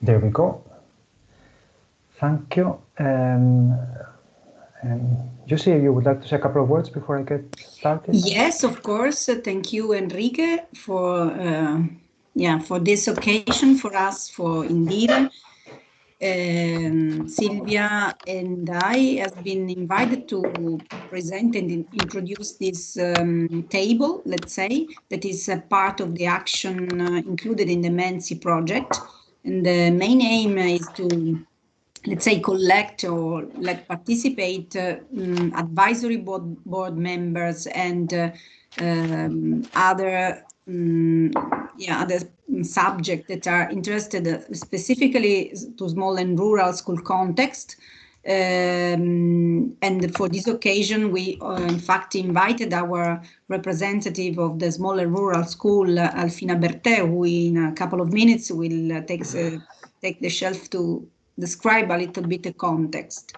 There we go. Thank you. Um, um, Giusi, you would like to say a couple of words before I get started? Yes, of course. Uh, thank you, Enrique, for uh, yeah for this occasion for us for Indire. Um, Silvia and I have been invited to present and in introduce this um, table, let's say, that is a part of the action uh, included in the MENSI project. And the main aim is to let's say, collect or let participate uh, um, advisory board, board members and uh, um, other um, yeah other subjects that are interested specifically to small and rural school context. Um, and for this occasion, we uh, in fact invited our representative of the smaller rural school, uh, Alfina Bertè, who in a couple of minutes will uh, take, take the shelf to describe a little bit the context.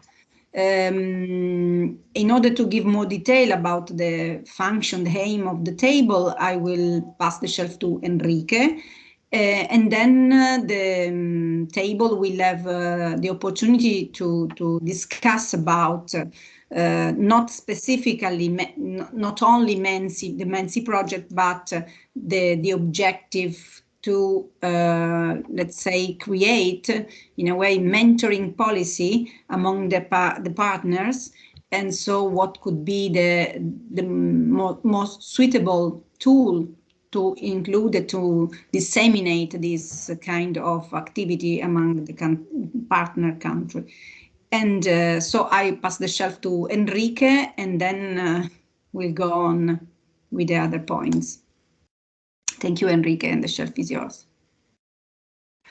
Um, in order to give more detail about the function, the aim of the table, I will pass the shelf to Enrique. Uh, and then uh, the um, table will have uh, the opportunity to, to discuss about uh, not specifically, not only Mensi, the Mensi project, but the, the objective to, uh, let's say, create, in a way, mentoring policy among the, pa the partners. And so what could be the, the mo most suitable tool to include, to disseminate this kind of activity among the partner country. And uh, so I pass the shelf to Enrique and then uh, we'll go on with the other points. Thank you, Enrique, and the shelf is yours.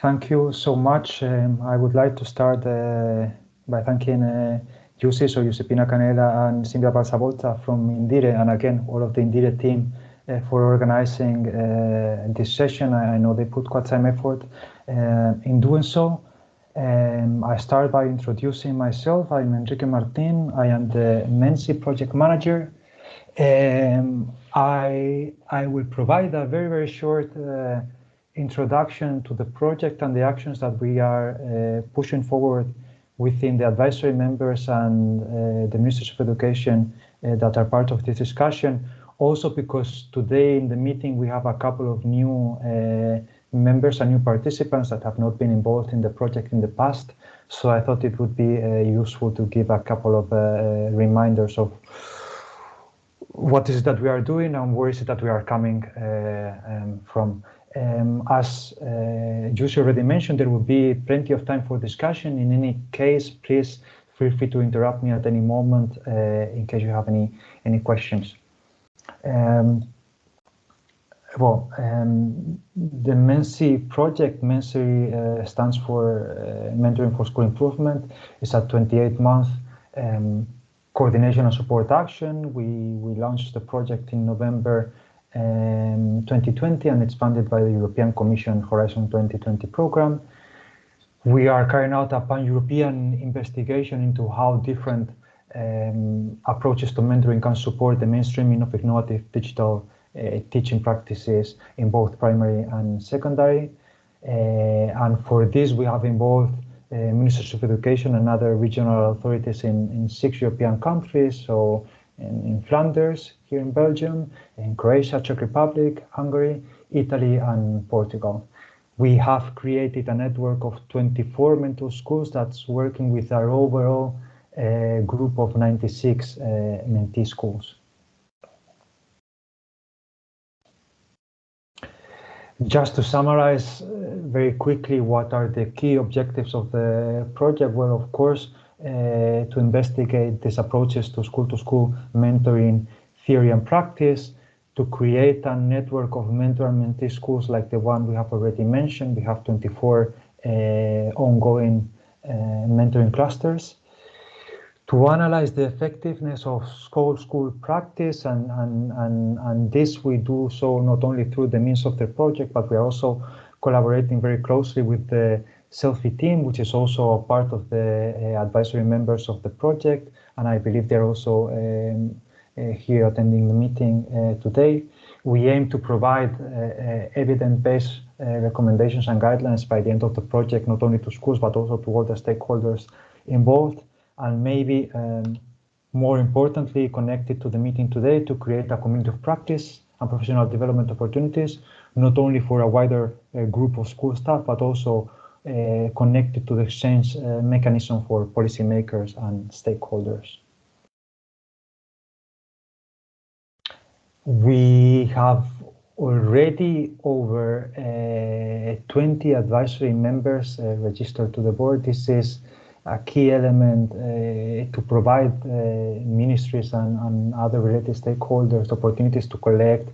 Thank you so much. Um, I would like to start uh, by thanking uh, Giusi, so Giuseppina Cannella and Silvia Panzavolta from Indire, and again, all of the Indire team for organizing uh, this session. I, I, know they put quite some effort uh, in doing so. Um, I start by introducing myself. I'm Enrique Martin. I am the Mensi project manager um, I, I will provide a very, very short uh, introduction to the project and the actions that we are uh, pushing forward within the advisory members and uh, the Ministers of Education uh, that are part of this discussion. Also because today in the meeting we have a couple of new uh, members and new participants that have not been involved in the project in the past. So I thought it would be uh, useful to give a couple of reminders of what is it that we are doing and where is it that we are coming uh, um, from. Um, as uh, Giusi already mentioned, there will be plenty of time for discussion. In any case, please feel free to interrupt me at any moment uh, in case you have any any questions. Um, well, um, the MENSI project, MENSI uh, stands for uh, Mentoring for School Improvement. It's a 28-month um, coordination and support action. We, we launched the project in November um, 2020 and it's funded by the European Commission Horizon 2020 program. We are carrying out a pan-European investigation into how different um, approaches to mentoring can support the mainstreaming of innovative digital uh, teaching practices in both primary and secondary. Uh, and for this, we have involved uh, ministers of education and other regional authorities in, in six European countries. So in, in, Flanders, here in Belgium, in Croatia, Czech Republic, Hungary, Italy, and Portugal. We have created a network of 24 mentor schools that's working with our overall uh, group of 96 uh, mentee schools. Just to summarize uh, very quickly what are the key objectives of the project, well, of course, uh, to investigate these approaches to school-to-school -school mentoring theory and practice, to create a network of mentor and mentee schools like the one we have already mentioned. We have 24 uh, ongoing uh, mentoring clusters to analyze the effectiveness of school-school practice and, and, and, and this we do so not only through the means of the project, but we are also collaborating very closely with the Selfie team, which is also a part of the uh, advisory members of the project. And I believe they're also um, uh, here attending the meeting uh, today. we aim to provide evidence-based recommendations and guidelines by the end of the project, not only to schools, but also to all the stakeholders involved. And maybe um, more importantly, connected to the meeting today to create a community of practice and professional development opportunities, not only for a wider uh, group of school staff, but also uh, connected to the exchange uh, mechanism for policymakers and stakeholders. We have already over uh, 20 advisory members uh, registered to the board. This is a key element uh, to provide uh, ministries and, and, other related stakeholders opportunities to collect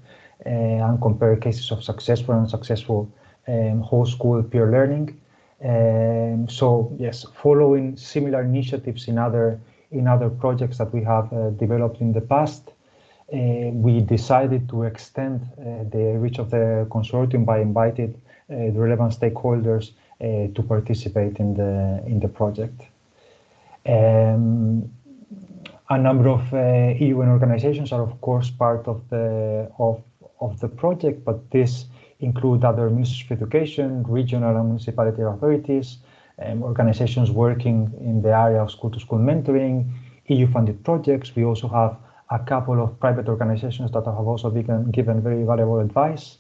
uh, and compare cases of successful and unsuccessful um, whole school peer learning. Um, so yes, following similar initiatives in other in other projects that we have uh, developed in the past, uh, we decided to extend uh, the reach of the consortium by inviting the relevant stakeholders to participate in the in the project. Um, a number of uh, EUN organizations are of course part of the of of the project, but this include other ministries of education, regional and municipality authorities, um, organizations working in the area of school-to-school -school mentoring, EU-funded projects. We also have a couple of private organizations that have also given, given very valuable advice.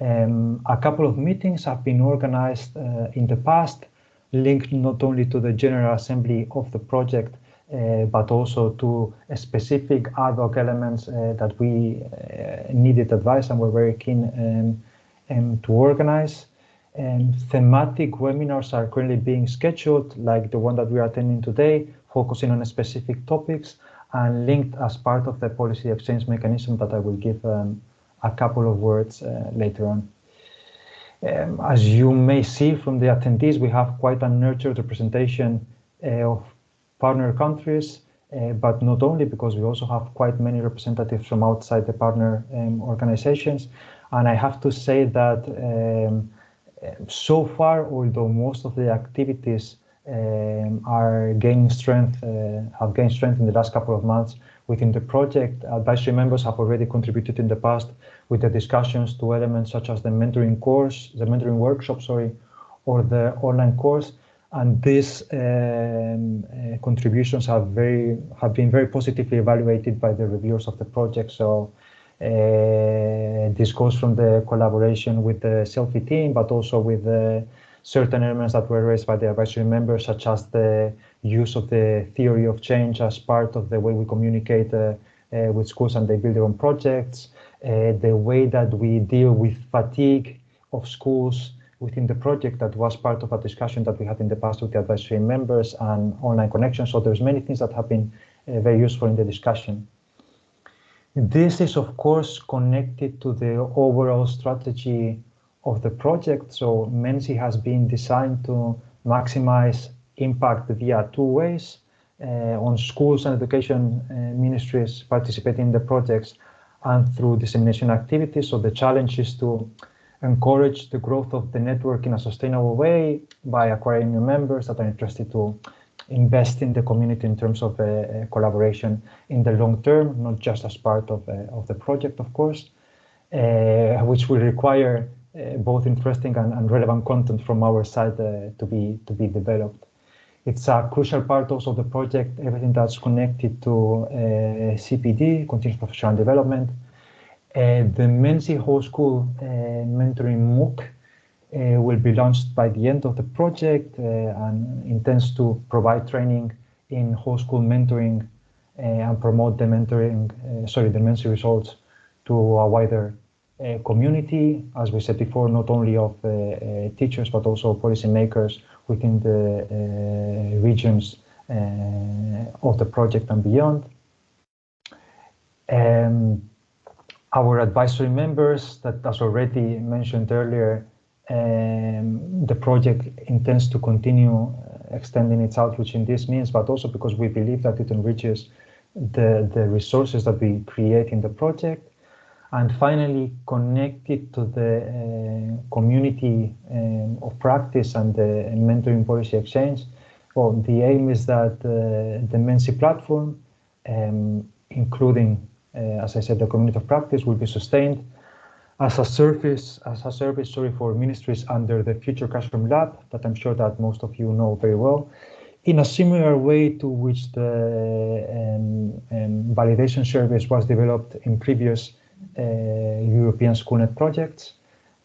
Um, a couple of meetings have been organized uh, in the past, linked not only to the General Assembly of the project, uh, but also to specific ad hoc elements uh, that we uh, needed advice and were very keen um, um, to organize. And thematic webinars are currently being scheduled, like the one that we are attending today, focusing on specific topics and linked as part of the policy exchange mechanism that I will give um, a couple of words uh, later on. Um, as you may see from the attendees, we have quite a nurtured representation uh, of partner countries, uh, but not only because we also have quite many representatives from outside the partner um, organizations. And I have to say that um, so far, although most of the activities um, are gaining strength, uh, have gained strength in the last couple of months within the project. Advisory members have already contributed in the past with the discussions to elements such as the mentoring course, the mentoring workshop, sorry, or the online course. And these um, uh, contributions have very have been very positively evaluated by the reviewers of the project. So uh, this goes from the collaboration with the Selfie team, but also with the certain elements that were raised by the advisory members, such as the use of the theory of change as part of the way we communicate uh, uh, with schools and they build their own projects, uh, the way that we deal with fatigue of schools within the project that was part of a discussion that we had in the past with the advisory members and online connections. So there's many things that have been uh, very useful in the discussion. This is, of course, connected to the overall strategy of the project. So MENSI has been designed to maximize impact via two ways uh, on schools and education uh, ministries participating in the projects and through dissemination activities. So the challenge is to encourage the growth of the network in a sustainable way by acquiring new members that are interested to invest in the community in terms of uh, uh collaboration in the long term, not just as part of, uh, of the project, of course, uh, which will require both interesting and, and, relevant content from our side to be to be developed. It's a crucial part also of the project, everything that's connected to uh, CPD, continuous professional development. the MENSI Whole School Mentoring MOOC will be launched by the end of the project and intends to provide training in whole school mentoring uh, and promote the mentoring, uh, sorry, the MENSI results to a wider uh, community, as we said before, not only of uh, uh, teachers, but also policymakers within the regions of the project and beyond. Um, our advisory members that as already mentioned earlier, um, the project intends to continue extending its outreach in this means, but also because we believe that it enriches the, the resources that we create in the project and finally connected to the uh, community um, of practice and the mentoring policy exchange. Well, the aim is that uh, the MENSI platform, um, including, uh, as I said, the community of practice will be sustained as a service, as a service, sorry, for ministries under the Future Classroom Lab that I'm sure that most of you know very well, in a similar way to which the um, um, validation service was developed in previous European SchoolNet projects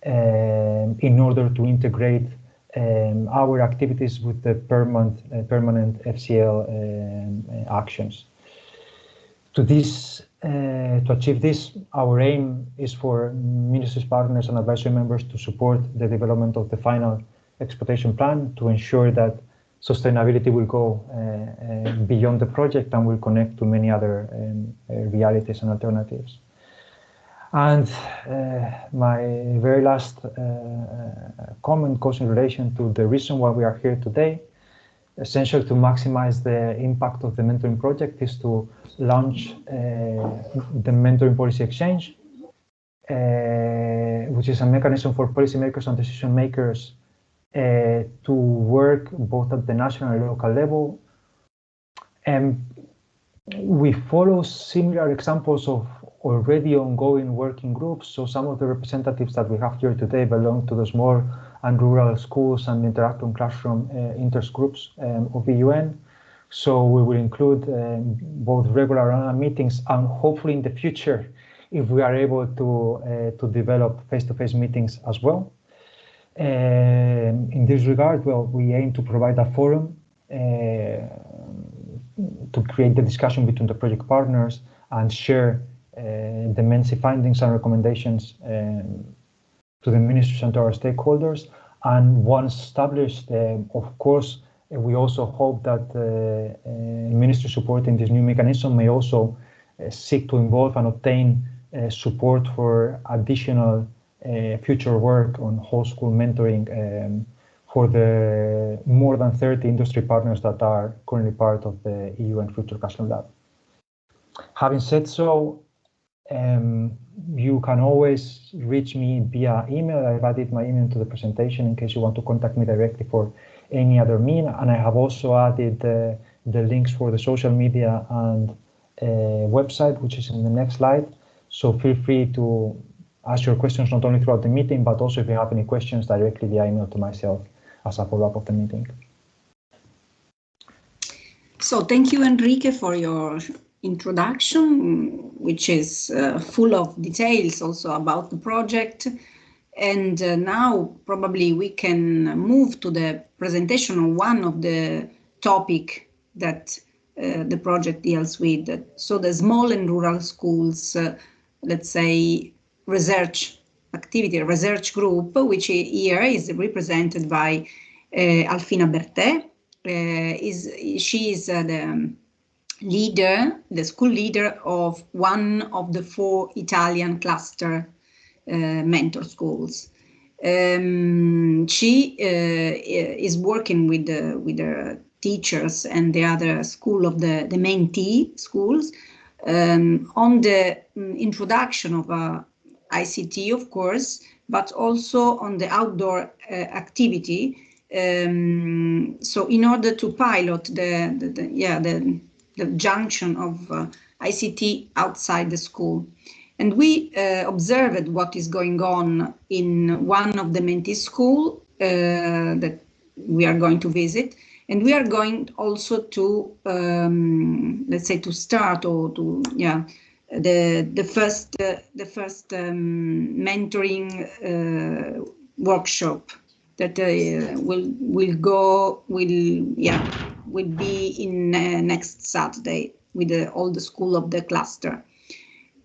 um, in order to integrate um, our activities with the permanent, uh, permanent FCL um, actions. To this uh, to achieve this, our aim is for ministries, partners and advisory members to support the development of the final exploitation plan to ensure that sustainability will go uh, uh, beyond the project and will connect to many other um, uh, realities and alternatives. And uh, my very last uh, comment goes in relation to the reason why we are here today. Essential to maximize the impact of the mentoring project is to launch uh, the mentoring policy exchange, uh, which is a mechanism for policymakers and decision makers uh, to work both at the national and local level. And we follow similar examples of already ongoing working groups. So some of the representatives that we have here today belong to the small and rural schools and interactive classroom uh, intergroups um, of the EUN. So we will include um, both regular meetings and hopefully in the future, if we are able to, uh, to develop face-to-face -face meetings as well. Um, in this regard, well, we aim to provide a forum uh, to create the discussion between the project partners and share the MENSI findings and recommendations um, to the ministries and to our stakeholders. And once established, uh, of course, we also hope that uh, uh, ministry supporting this new mechanism may also uh, seek to involve and obtain support for additional future work on whole school mentoring um, for the more than 30 industry partners that are currently part of the EU and Future Classroom Lab. Having said so, um, you can always reach me via email. I've added my email to the presentation in case you want to contact me directly for any other mean. And I have also added uh, the links for the social media and uh, website, which is in the next slide. So feel free to ask your questions not only throughout the meeting, but also if you have any questions directly via email to myself as a follow-up of the meeting. So thank you, Enrique, for your introduction, which is uh, full of details also about the project. And uh, now probably we can move to the presentation of one of the topic that uh, the project deals with. So the small and rural schools, uh, let's say, research activity, research group, which here is represented by uh, Alfina Bertè. Uh, is she is the leader, the school leader of one of the four Italian cluster uh, mentor schools. Um, she uh, is working with the with the teachers and the other school of the the Mentee schools um, on the um, introduction of uh, ICT, of course, but also on the outdoor uh, activity. Um, so in order to pilot the, the, the yeah the the junction of uh, ICT outside the school. And we uh, observed what is going on in one of the Mentee school uh, that we are going to visit. And we are going also to, um, let's say, to start or to, yeah, the the first uh, the first um, mentoring uh, workshop that uh, will will go will yeah will be in uh, next Saturday with the, all the school of the cluster.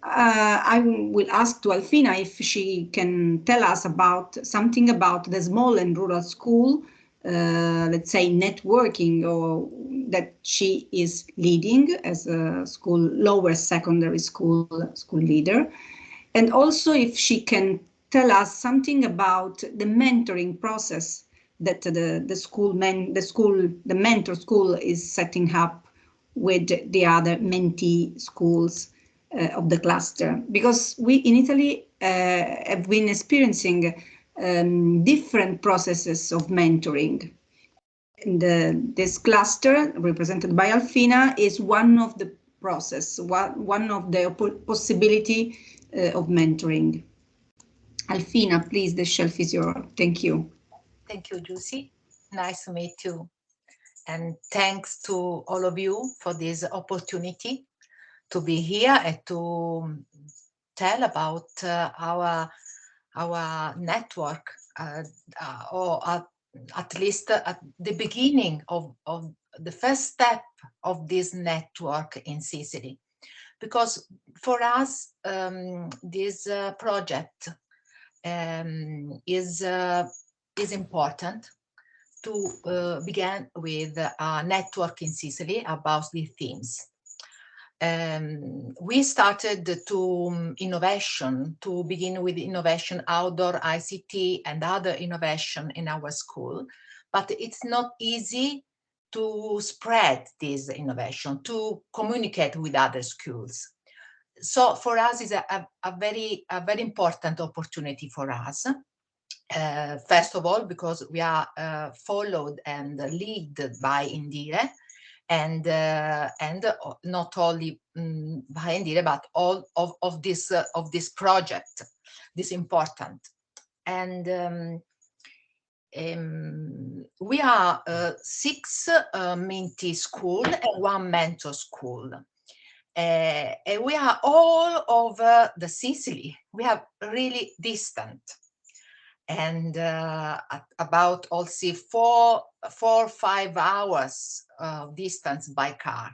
Uh, I will ask to Alfina if she can tell us about something about the small and rural school, uh, let's say networking or that she is leading as a school lower secondary school school leader. And also if she can tell us something about the mentoring process that the, the school men, the school, the mentor school is setting up with the other mentee schools uh, of the cluster because we in Italy uh, have been experiencing um, different processes of mentoring. The, this cluster represented by Alfina is one of the process, one, one of the possibility uh, of mentoring. Alfina, please, the shelf is yours. Thank you. Thank you, Giusi. Nice to meet you. And thanks to all of you for this opportunity to be here and to tell about uh, our our network uh, uh, or at, at least at the beginning of, of the first step of this network in Sicily. Because for us, um, this uh, project um, is, uh, is important to uh, begin with a network in Sicily about these themes. Um, we started to um, innovation, to begin with innovation, outdoor ICT and other innovation in our school, but it's not easy to spread this innovation, to communicate with other schools. So for us is a, a, a very, a very important opportunity for us. Uh, first of all, because we are uh, followed and led by Indire, and uh, and not only um, by Indire, but all of, of this uh, of this project, this important. And um, um, we are uh, six uh, Mentee school and one mentor school. Uh, and we are all over the Sicily. We are really distant and uh, about also four, four, five hours of distance by car.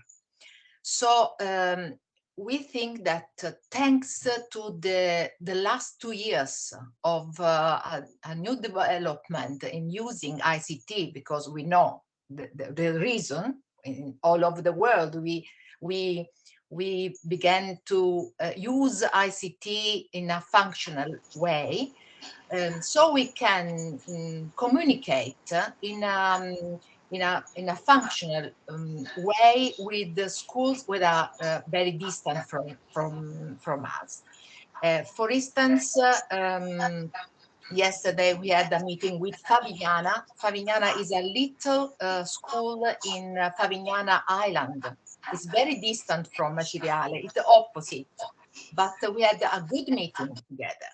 So um, we think that uh, thanks to the, the last two years of uh, a, a, new development in using ICT, because we know the, the, the reason in all over the world, we, we, we began to uh, use ICT in a functional way, um, so we can um, communicate in a, um, in a, in a functional um, way with the schools that are uh, very distant from, from, from us. Uh, for instance, um, yesterday we had a meeting with Favignana. Favignana is a little uh, school in uh, Favignana Island. It's very distant from Acireale, it's the opposite. But we had a good meeting together.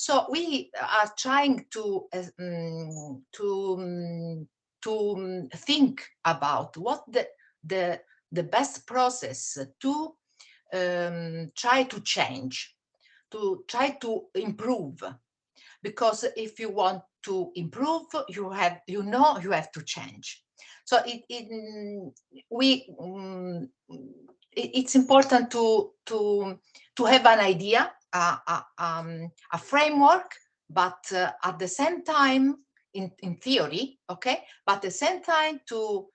So we are trying to um, to um, to think about what the the the best process to um, try to change, to try to improve, because if you want to improve, you have you know you have to change. So it, it we it, it's important to to to have an idea a, a, um, a framework, but uh, at the same time, in, in theory, okay, but at the same time to,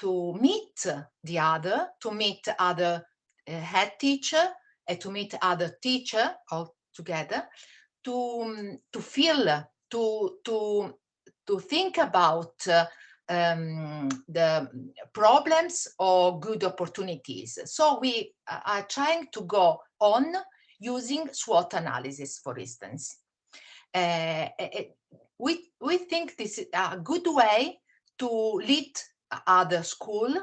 to meet the other, to meet other uh, head teacher, and to meet other teacher all together, to, um, to feel, to, to, to think about uh, um, the problems or good opportunities. So we are trying to go on using SWOT analysis, for instance. Uh, we, we think this is a good way to lead other school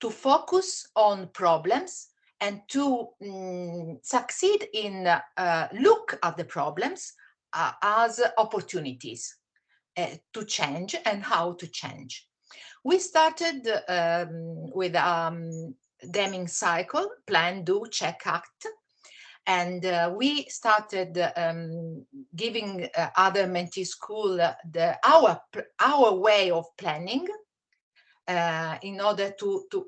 to focus on problems and to um, succeed in uh, look at the problems uh, as opportunities to change and how to change. We started um, with um, Deming cycle, plan, do, check, act, and uh, we started um, giving uh, other Mentee school the our our way of planning uh, in order to to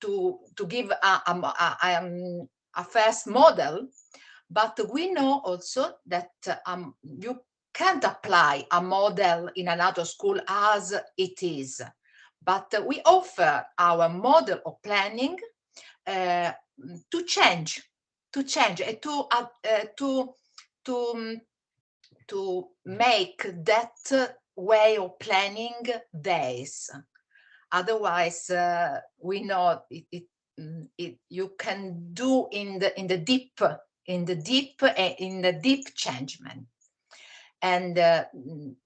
to to give a, a, a, um, a first model. But we know also that um, you can't apply a model in another school as it is. But we offer our model of planning uh, to change to change and to uh, uh, to to um, to make that way of planning days. Otherwise uh, we know it, it, mm, it, you can do in the in the deep in the deep uh, in the deep changement. And uh,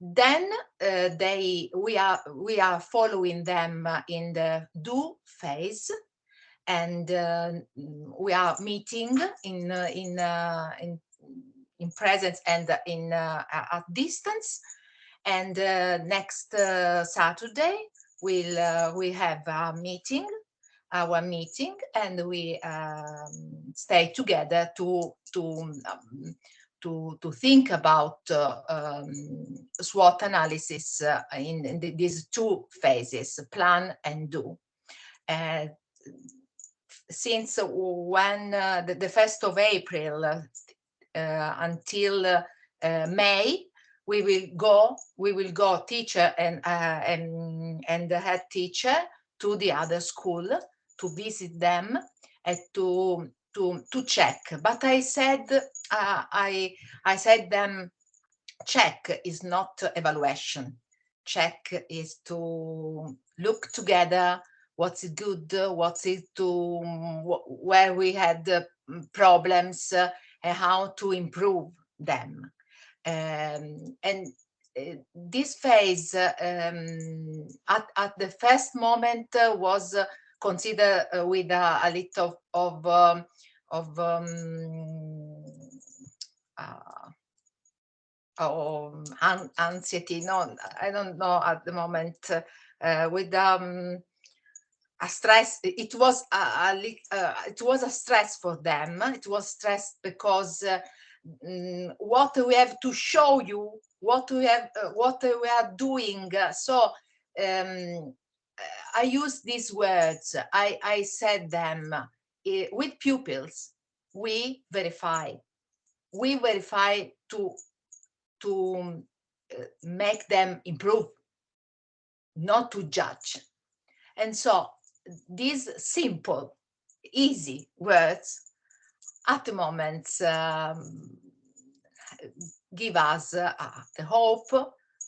then uh, they we are we are following them in the do phase and uh, we are meeting in uh, in, uh, in in presence and in uh, at distance. And next Saturday, we'll we have a meeting, our meeting, and we um, stay together to to um, to to think about uh, um, SWOT analysis uh, in, in the, these two phases, plan and do. Since when uh, the, the, 1st of April uh, until uh, May, we will go, we will go teacher and, and, and the head teacher to the other school to visit them and to to to check. But i said uh, i i said them check is not evaluation. Check is to look together what's good what's it to where we had problems uh, and how to improve them um, and uh, this phase uh, um, at, at the first moment uh, was considered with a, a little of, um, of uh, um, anxiety. No, I don't know at the moment. Uh, with um, a stress, it was a, a uh, it was a stress for them. It was stress because uh, mm, what we have to show you, what we have, uh, what we are doing. So um, I use these words. I I said them uh, with pupils, we verify. We verify to, to uh, make them improve, not to judge. And so these simple, easy words at the moment um, give us uh, the hope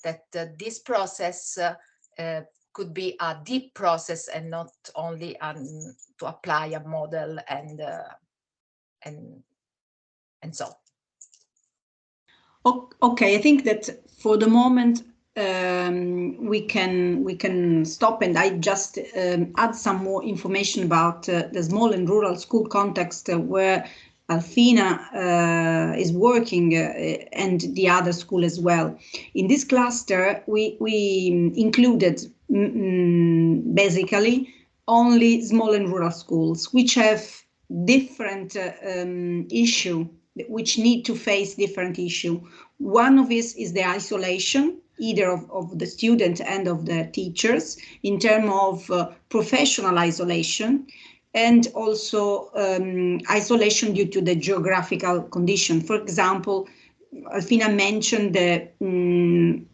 that uh, this process uh, could be a deep process and not only to apply a model and uh, and and so. Okay, I think that for the moment um, we can we can stop and I just um, add some more information about uh, the small and rural school context uh, where Alfina uh, is working uh, and the other school as well. In this cluster, we, we included mm, basically only small and rural schools, which have different uh, um, issue, which need to face different issue. One of this is the isolation, either of, of the student and of the teachers, in terms of uh, professional isolation and also um, isolation due to the geographical condition. For example, Alfina mentioned the um,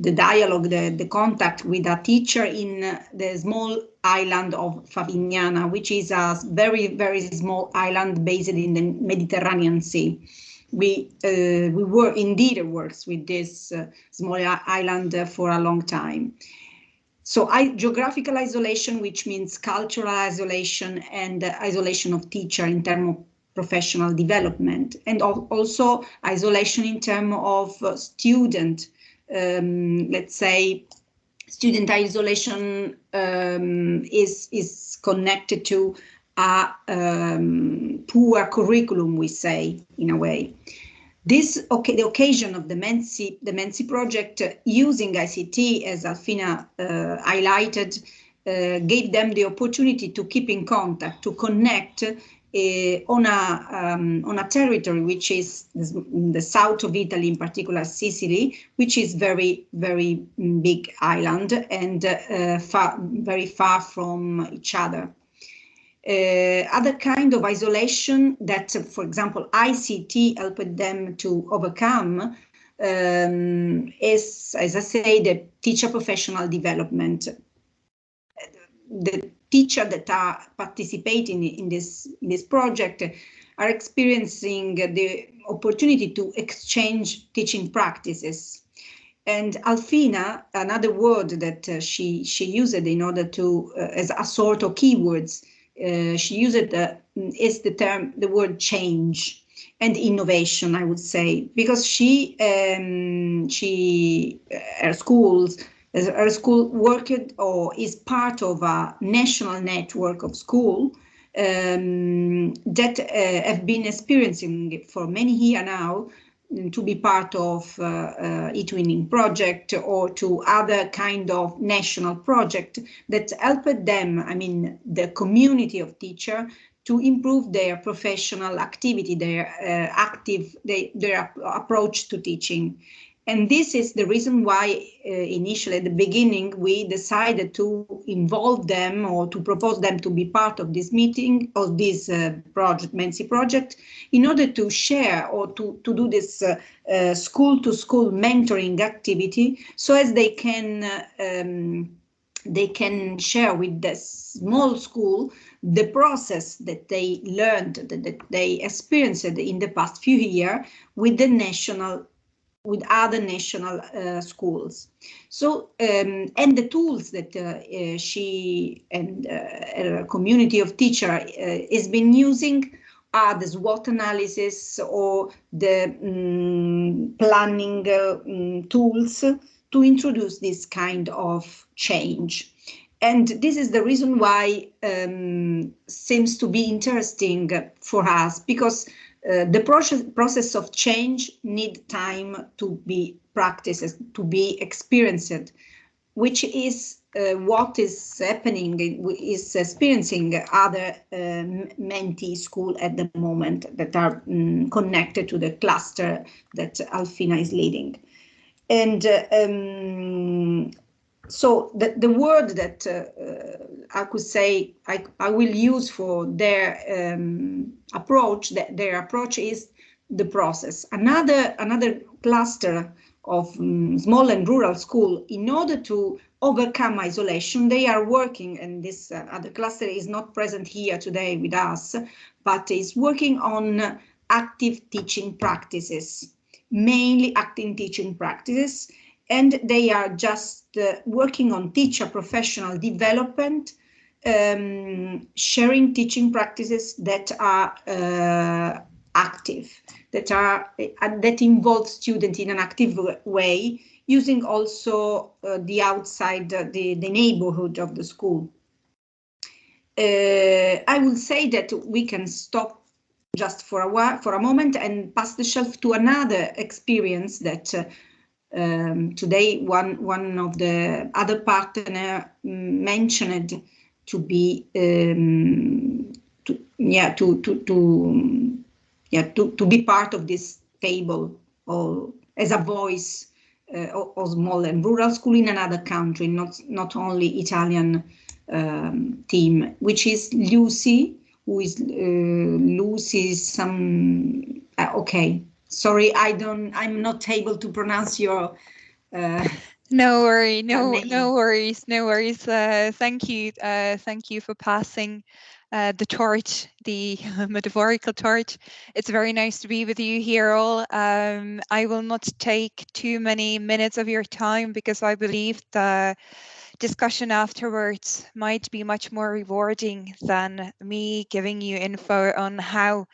the dialogue, the, the contact with a teacher in the small island of Favignana, which is a very, very small island based in the Mediterranean Sea. We uh, we were indeed works with this uh, small island for a long time. So I, geographical isolation, which means cultural isolation and isolation of teacher in terms of professional development, and also isolation in terms of uh, student, um, let's say, student isolation um, is, is connected to a um, poor curriculum, we say, in a way. This, okay, the occasion of the Mensi, the Mensi project uh, using ICT, as Alfina uh, highlighted, uh, gave them the opportunity to keep in contact, to connect uh, on a um, on a territory which is the south of Italy, in particular Sicily, which is very very big island and uh, far, very far from each other. Uh, other kind of isolation that, for example, ICT helped them to overcome um, is, as I say, the teacher professional development. The teachers that are participating in this, in this project are experiencing the opportunity to exchange teaching practices. And Alfina, another word that uh, she, she used in order to, uh, as a sort of keywords, uh, she used the is the term the word change and innovation i would say because she um, she uh, her schools her school worked or is part of a national network of school um, that uh, have been experiencing for many years now to be part of uh, uh, eTwinning project or to other kind of national project that helped them, I mean, the community of teacher to improve their professional activity, their uh, active, they, their approach to teaching. And this is the reason why uh, initially at the beginning we decided to involve them or to propose them to be part of this meeting of this uh, project, Mensi project, in order to share or to, to do this uh, uh school to school mentoring activity so as they can um, they can share with the small school the process that they learned, that, that they experienced in the past few years with the national with other national uh, schools. So, um, and the tools that uh, uh, she and uh, a community of teacher uh, has been using are the SWOT analysis or the um, planning um, tools to introduce this kind of change. And this is the reason why um, seems to be interesting for us because uh, the process, process of change need time to be practiced, to be experienced, which is uh, what is happening, is experiencing other uh, Mentee school at the moment that are um, connected to the cluster that Alfina is leading. And uh, um, so the, the word that uh, uh, I could say I, I will use for their um, approach, that their approach is the process. Another, another cluster of um, small and rural school, in order to overcome isolation, they are working, and this uh, other cluster is not present here today with us, but is working on active teaching practices, mainly active teaching practices, and they are just uh, working on teacher professional development, um, sharing teaching practices that are uh, active, that are uh, that involve students in an active way, using also uh, the outside, uh, the, the neighborhood of the school. Uh, I will say that we can stop just for a while, for a moment, and pass the shelf to another experience that um, today one one of the other partner mentioned to be um, to, yeah to to to yeah to, to be part of this table or as a voice uh, of small and rural school in another country not not only Italian um, team which is Lucy who is uh, Lucy some uh, okay sorry, I don't, I'm not able to pronounce your. Uh, no worry, no, no worries, no worries. Uh, thank you, uh, thank you for passing uh, the torch, the metaphorical torch. It's very nice to be with you here all. Um, I will not take too many minutes of your time because I believe the discussion afterwards might be much more rewarding than me giving you info on how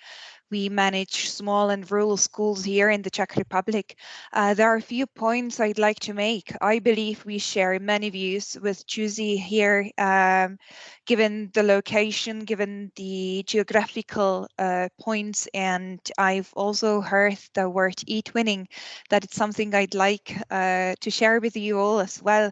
we manage small and rural schools here in the Czech Republic. Uh, there are a few points I'd like to make. I believe we share many views with Giusi here, um, given the location, given the geographical uh, points, and I've also heard the word e-twinning, that it's something I'd like uh, to share with you all as well.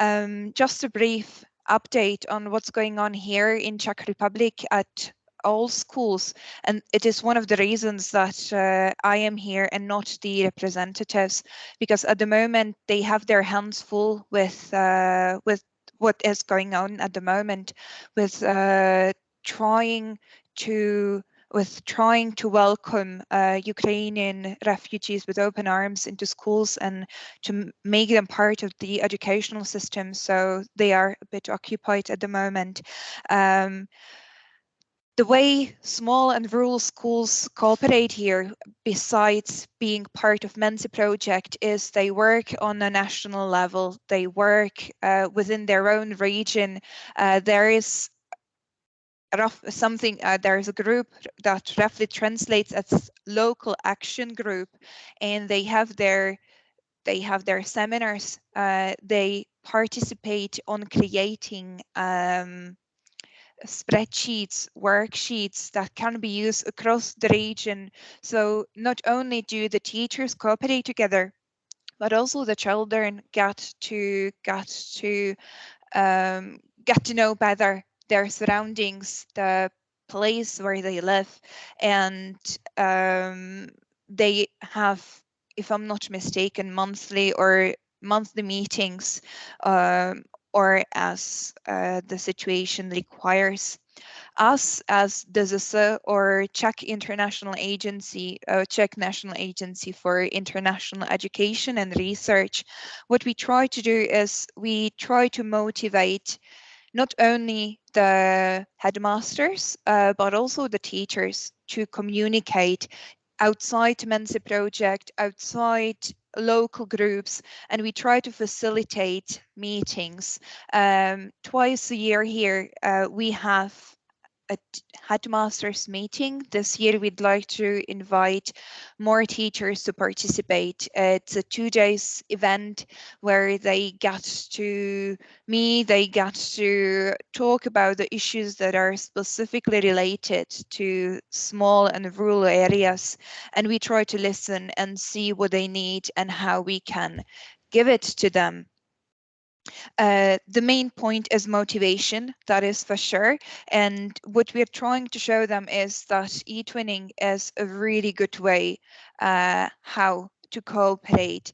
Um, just a brief update on what's going on here in Czech Republic at all schools. And it is one of the reasons that uh, I am here and not the representatives, because at the moment they have their hands full with uh, with what is going on at the moment, with uh, trying to with trying to welcome uh, Ukrainian refugees with open arms into schools and to make them part of the educational system. So they are a bit occupied at the moment. Um, the way small and rural schools cooperate here, besides being part of Mensi project, is they work on a national level. They work uh, within their own region. Uh, there is rough, something. Uh, there is a group that roughly translates as local action group, and they have their they have their seminars. Uh, they participate on creating. Um, spreadsheets, worksheets that can be used across the region. So not only do the teachers cooperate together, but also the children get to get to um, get to know better their surroundings, the place where they live, and um, they have, if I'm not mistaken, monthly or monthly meetings um, or as uh, the situation requires. Us as DZS or Czech International Agency, uh, Czech National Agency for International Education and Research, what we try to do is we try to motivate not only the headmasters, uh, but also the teachers to communicate outside Mensi project, outside local groups, and we try to facilitate meetings. Um, twice a year here, uh, we have a headmasters meeting. This year, we'd like to invite more teachers to participate. It's a two days event where they get to me, they get to talk about the issues that are specifically related to small and rural areas. And we try to listen and see what they need and how we can give it to them. Uh, the main point is motivation, that is for sure. And what we're trying to show them is that e-twinning is a really good way uh, how to cooperate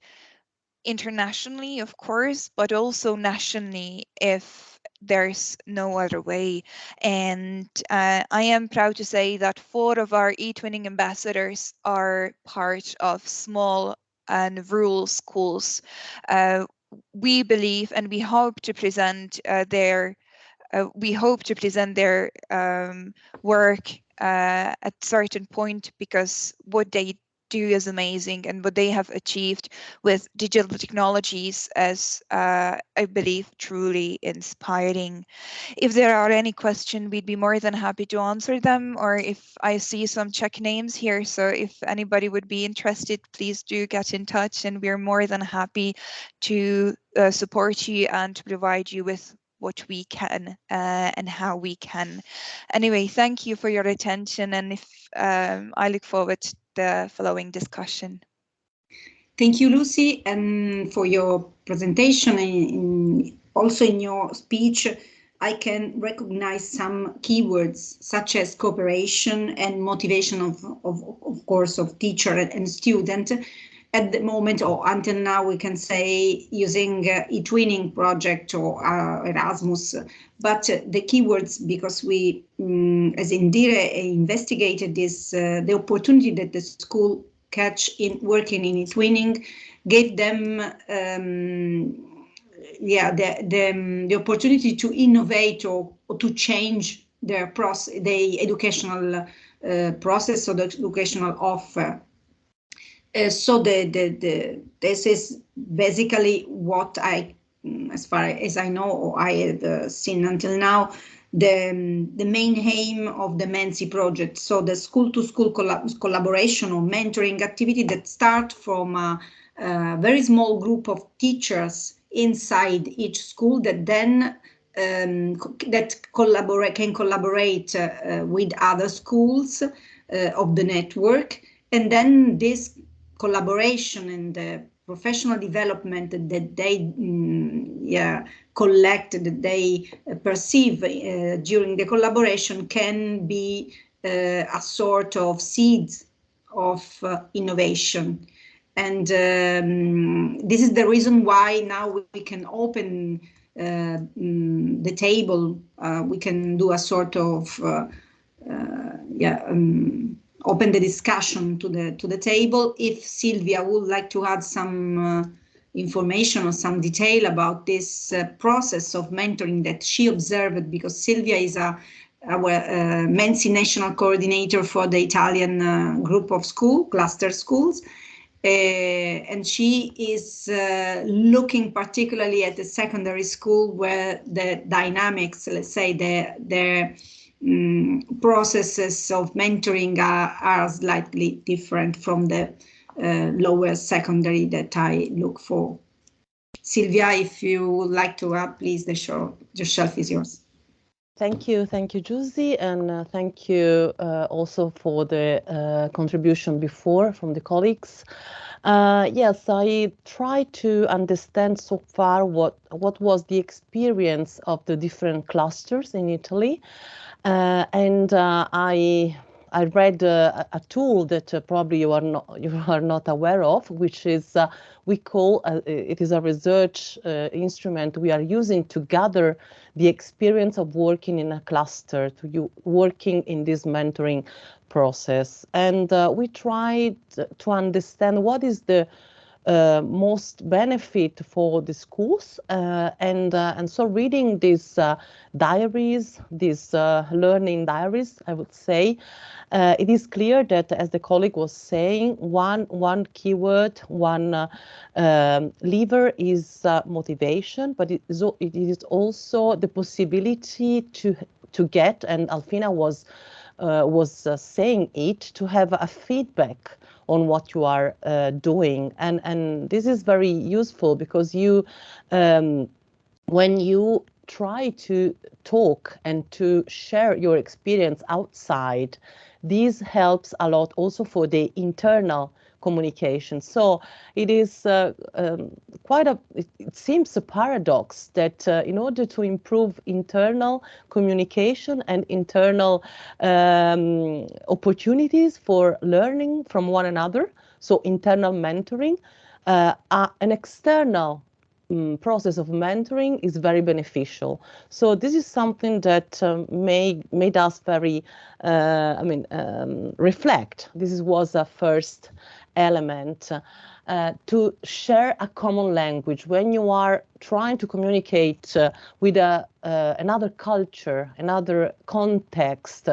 internationally, of course, but also nationally if there's no other way. And uh, I am proud to say that four of our e-twinning ambassadors are part of small and rural schools. Uh, we believe and we hope to present uh, their uh, we hope to present their um, work uh, at certain point because what they do is amazing and what they have achieved with digital technologies is, uh, I believe, truly inspiring. If there are any questions, we'd be more than happy to answer them. Or if I see some Czech names here, so if anybody would be interested, please do get in touch and we're more than happy to uh, support you and to provide you with what we can uh, and how we can. Anyway, thank you for your attention and if um, I look forward the following discussion. Thank you, Lucy, and for your presentation also in your speech, I can recognize some keywords such as cooperation and motivation of, of, of course, of teacher and student at the moment or until now we can say using uh, e-twinning project or uh, Erasmus, but uh, the keywords because we um, as Indire investigated this, uh, the opportunity that the school catch in working in e-twinning gave them um, yeah the, the, the opportunity to innovate or, or to change their process, the educational uh, process or the educational offer uh, so the, the, the, this is basically what I, mm, as far as I know, or I have uh, seen until now, the, um, the main aim of the Mensi project. So the school-to-school -school collab collaboration or mentoring activity that start from a, a, very small group of teachers inside each school that then um, that collaborate can collaborate uh, uh, with other schools uh, of the network, and then this collaboration and the professional development that they mm, yeah, collect, that they uh, perceive uh, during the collaboration can be uh, a sort of seeds of uh, innovation. And um, this is the reason why now we can open uh, mm, the table. Uh, we can do a sort of yeah, um, open the discussion to the to the table. If Silvia would like to add some uh, information or some detail about this uh, process of mentoring that she observed, because Silvia is a our uh, Mensi national coordinator for the Italian uh, group of school, cluster schools. Uh, and she is uh, looking particularly at the secondary school where the dynamics, let's say, the, the um, processes of mentoring are, are, slightly different from the uh, lower secondary that I look for. Silvia, if you would like to add, please, the, show, the shelf is yours. Thank you, thank you, Giusi, and uh, thank you uh, also for the uh, contribution before from the colleagues. Uh, yes, I tried to understand so far what what was the experience of the different clusters in Italy, and uh, I I read uh, a tool that uh, probably you are not you are not aware of, which is uh, we call it is a research instrument we are using to gather the experience of working in a cluster, to you working in this mentoring process, and we tried to understand what is the uh, most benefit for the schools uh, and uh, and so reading these diaries these learning diaries I would say it is clear that as the colleague was saying one one keyword one um, lever is motivation but it is, it is also the possibility to to get and Alfina was uh, was uh, saying it to have a feedback on what you are uh, doing. And, and this is very useful because you, um, when you try to talk and to share your experience outside, this helps a lot also for the internal communication. So it is uh, um, quite a, it, it, seems a paradox that uh, in order to improve internal communication and internal um, opportunities for learning from one another, so internal mentoring, uh, an external um, process of mentoring is very beneficial. So this is something that um, made made us very, uh, I mean, um, reflect. This was a first element uh, to share a common language when you are trying to communicate uh, with a, uh, another culture, another context,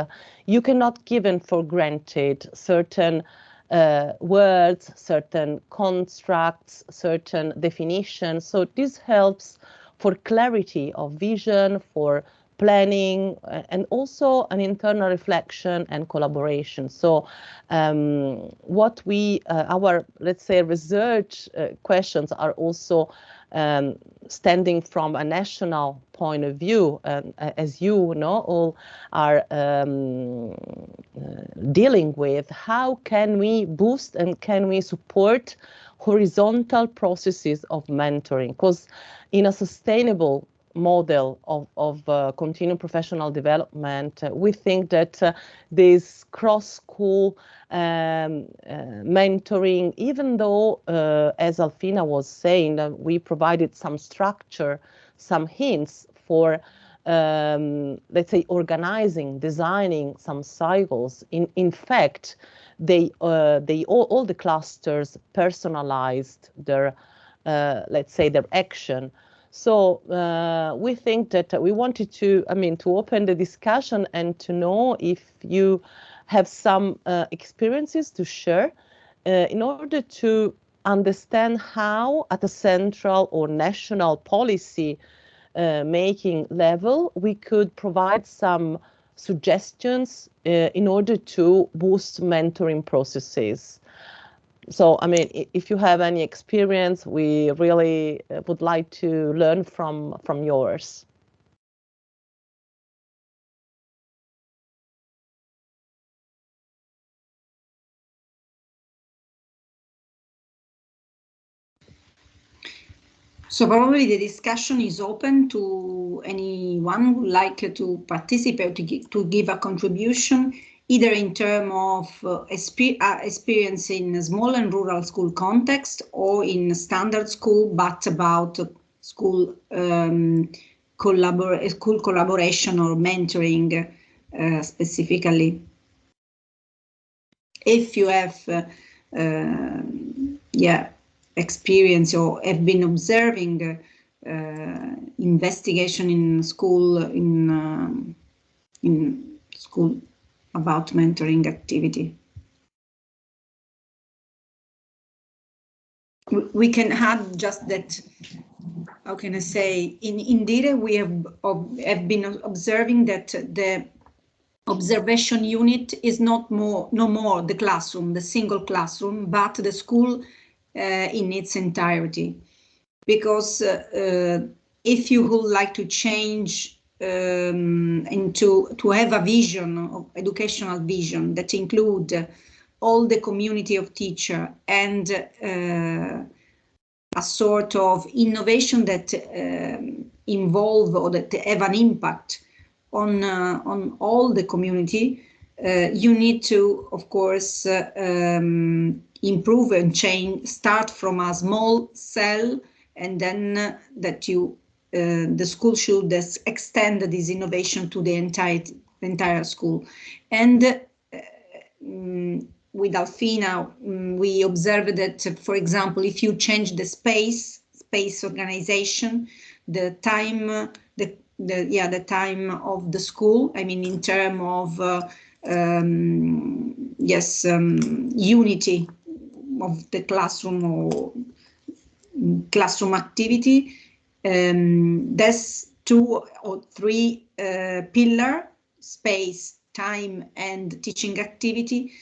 you cannot given for granted certain uh, words, certain constructs, certain definitions. So this helps for clarity of vision, for planning, uh, and also an internal reflection and collaboration. So um, what we, uh, our, let's say, research uh, questions are also um, standing from a national point of view, um, as you know, all are um, uh, dealing with, how can we boost and can we support horizontal processes of mentoring? Because in a sustainable model of, of uh, continuing professional development, uh, we think that uh, this cross-school um, uh, mentoring, even though, uh, as Alfina was saying, we provided some structure, some hints for, um, let's say, organizing, designing some cycles. In, in fact, they, uh, they all, all the clusters personalized their, let's say, their action so uh, we think that we wanted to, I mean, to open the discussion and to know if you have some uh, experiences to share uh, in order to understand how at a central or national policy uh, making level we could provide some suggestions uh, in order to boost mentoring processes so I mean, if you have any experience, we really uh, would like to learn from from yours. So probably the discussion is open to anyone who would like to participate, to, to give a contribution either in terms of uh, uh, experience in a small and rural school context or in standard school, but about school um, collabor school collaboration or mentoring uh, specifically. If you have, uh, uh, yeah, experience or have been observing uh, investigation in school in um, in school about mentoring activity. We can add just that, how can I say, in Indire we have, have been observing that the observation unit is not more, no more the classroom, the single classroom, but the school uh, in its entirety. Because uh, uh, if you would like to change um, and to, to have a vision, educational vision that include all the community of teacher and uh, a sort of innovation that um, involve or that have an impact on uh, on all the community, uh, you need to, of course, uh, um, improve and change. Start from a small cell, and then that you uh, the school should extend this innovation to the entire entire school, and. Um, with Alfina, um, we observed that, for example, if you change the space, space organization, the time, the, the yeah, the time of the school, I mean, in terms of, uh, um, yes, um, unity of the classroom or classroom activity, um, that's two or three uh, pillar, space, time, and teaching activity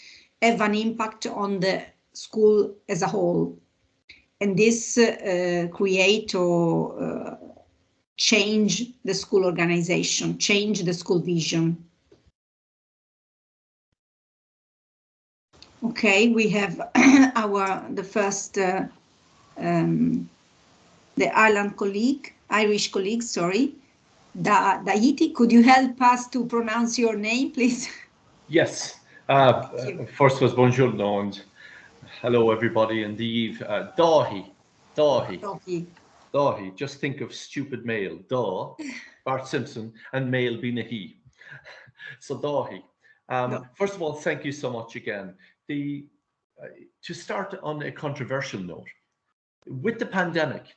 have an impact on the school as a whole. And this uh, create or uh, change the school organization, change the school vision. Okay, we have our the first uh, um, the Ireland colleague, Irish colleague, sorry, da Daiti. Could you help us to pronounce your name, please? Yes, uh, first was bonjour and hello everybody indeed. Uh, Dahi, Dahi, Dahi. Dahi. Just think of stupid male, Da, Bart Simpson, and male being a he. So Dahi. Um, no. First of all, thank you so much again. The uh, to start on a controversial note, with the pandemic,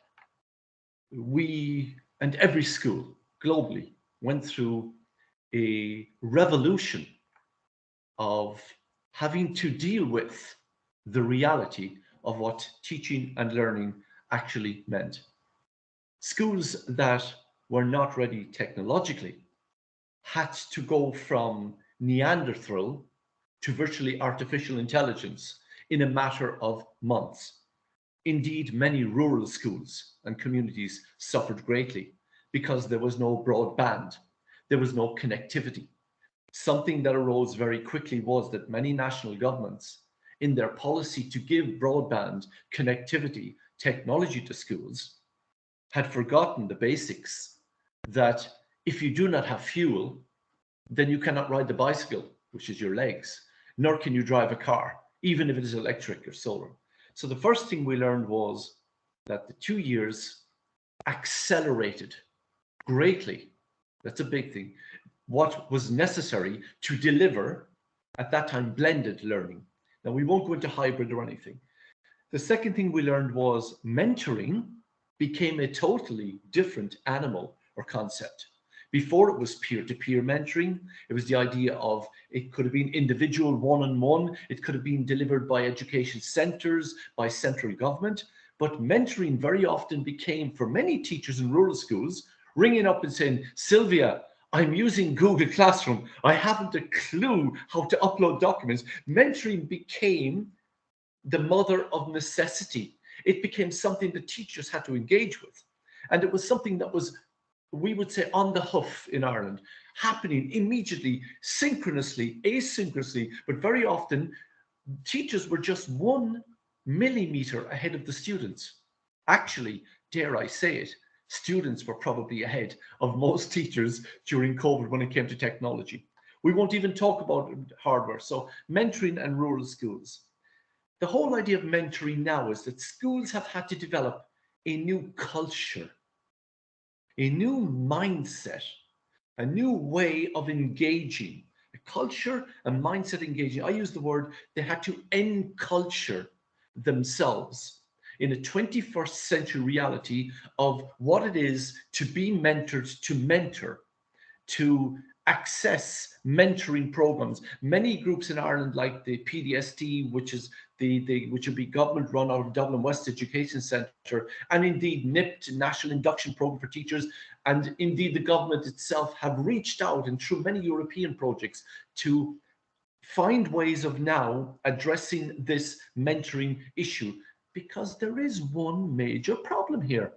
we and every school globally went through a revolution of having to deal with the reality of what teaching and learning actually meant. Schools that were not ready technologically had to go from Neanderthal to virtually artificial intelligence in a matter of months. Indeed, many rural schools and communities suffered greatly because there was no broadband, there was no connectivity, something that arose very quickly was that many national governments in their policy to give broadband connectivity technology to schools had forgotten the basics that if you do not have fuel, then you cannot ride the bicycle, which is your legs, nor can you drive a car, even if it is electric or solar. So the first thing we learned was that the two years accelerated greatly. That's a big thing what was necessary to deliver at that time blended learning. Now we won't go into hybrid or anything. The second thing we learned was mentoring became a totally different animal or concept. Before it was peer-to-peer -peer mentoring, it was the idea of it could have been individual one-on-one, -on -one, it could have been delivered by education centers, by central government, but mentoring very often became, for many teachers in rural schools, ringing up and saying, Sylvia, I'm using Google Classroom. I haven't a clue how to upload documents. Mentoring became the mother of necessity. It became something the teachers had to engage with. And it was something that was, we would say, on the hoof in Ireland, happening immediately, synchronously, asynchronously, but very often teachers were just one millimeter ahead of the students. Actually, dare I say it, students were probably ahead of most teachers during COVID when it came to technology. We won't even talk about hardware. So mentoring and rural schools. The whole idea of mentoring now is that schools have had to develop a new culture, a new mindset, a new way of engaging, a culture a mindset engaging. I use the word, they had to enculture themselves in a 21st century reality of what it is to be mentored, to mentor, to access mentoring programs. Many groups in Ireland, like the PDST, which is the, the which would be government run out of Dublin West Education Centre, and indeed NIPT, National Induction Programme for Teachers, and indeed the government itself have reached out and through many European projects to find ways of now addressing this mentoring issue because there is one major problem here,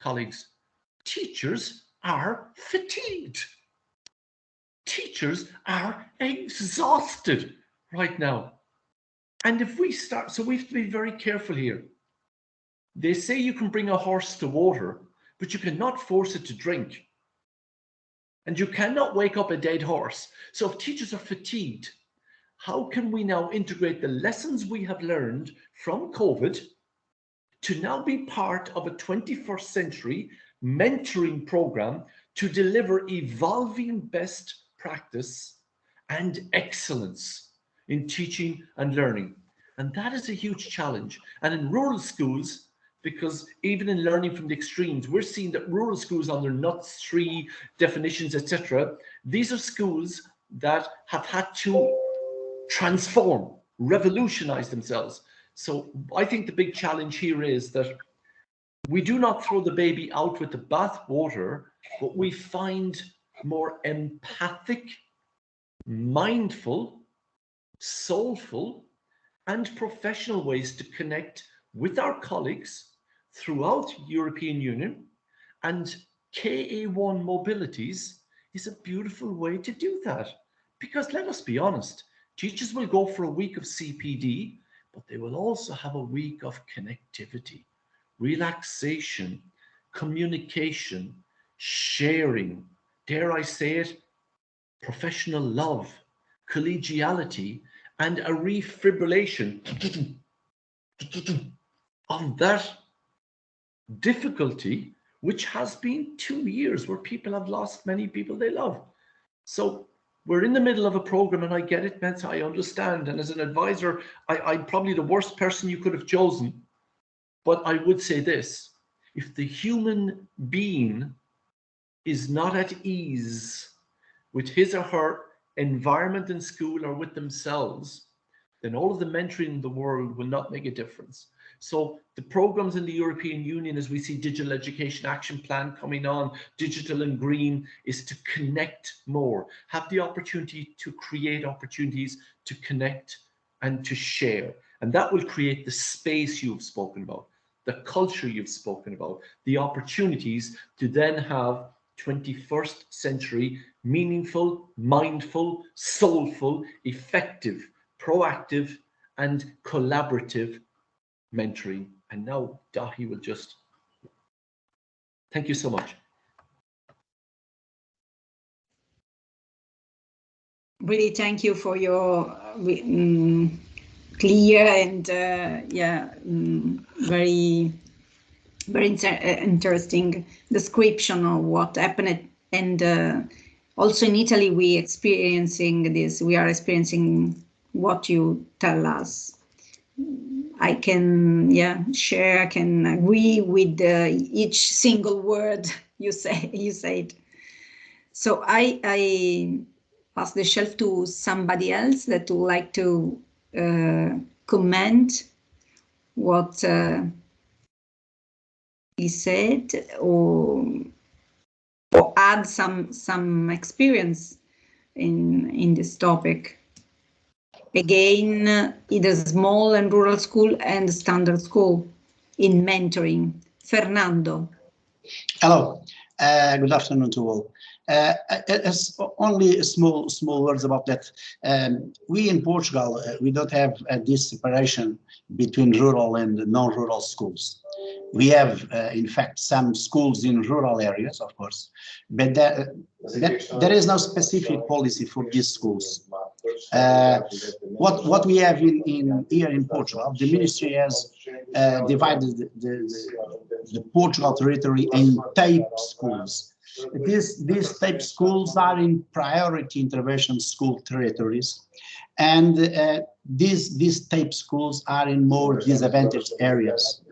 colleagues. Teachers are fatigued. Teachers are exhausted right now. And if we start, so we have to be very careful here. They say you can bring a horse to water, but you cannot force it to drink. And you cannot wake up a dead horse. So if teachers are fatigued, how can we now integrate the lessons we have learned from COVID to now be part of a 21st century mentoring program to deliver evolving best practice and excellence in teaching and learning. And that is a huge challenge. And in rural schools, because even in learning from the extremes, we're seeing that rural schools under NUTS 3 definitions, etc., these are schools that have had to transform, revolutionize themselves. So I think the big challenge here is that we do not throw the baby out with the bathwater, but we find more empathic, mindful, soulful, and professional ways to connect with our colleagues throughout European Union and KA1 mobilities is a beautiful way to do that. Because let us be honest, teachers will go for a week of CPD, but they will also have a week of connectivity, relaxation, communication, sharing, dare I say it, professional love, collegiality, and a refibrillation of that difficulty, which has been two years where people have lost many people they love. So we're in the middle of a program and I get it, Mets, I understand. And as an advisor, I, am probably the worst person you could have chosen. But I would say this, if the human being is not at ease with his or her environment in school or with themselves, then all of the mentoring in the world will not make a difference. So the programs in the European Union, as we see Digital Education Action Plan coming on, digital and green, is to connect more, have the opportunity to create opportunities to connect and to share. And that will create the space you've spoken about, the culture you've spoken about, the opportunities to then have 21st century meaningful, mindful, soulful, effective, proactive, and collaborative mentoring. And now Dahi will just, thank you so much. Really, thank you for your um, clear and uh, yeah, um, very, very inter uh, interesting description of what happened. And uh, also in Italy, we experiencing this. We are experiencing what you tell us. I can yeah share, I can agree with uh, each single word you say you said. So I I pass the shelf to somebody else that would like to uh, comment what he said or or add some some experience in in this topic again, either small and rural school and standard school in mentoring. Fernando. Hello, uh, good afternoon to all. Uh, as only small small words about that. Um, we in Portugal, uh, we don't have uh, this separation between rural and non-rural schools. We have, uh, in fact, some schools in rural areas, of course, but there, there is no specific policy for these schools. Uh, what what we have in, in here in Portugal, the ministry has uh, divided the, the, the Portugal territory in type schools these, these type schools are in priority intervention school territories. And uh, these, these type schools are in more disadvantaged areas.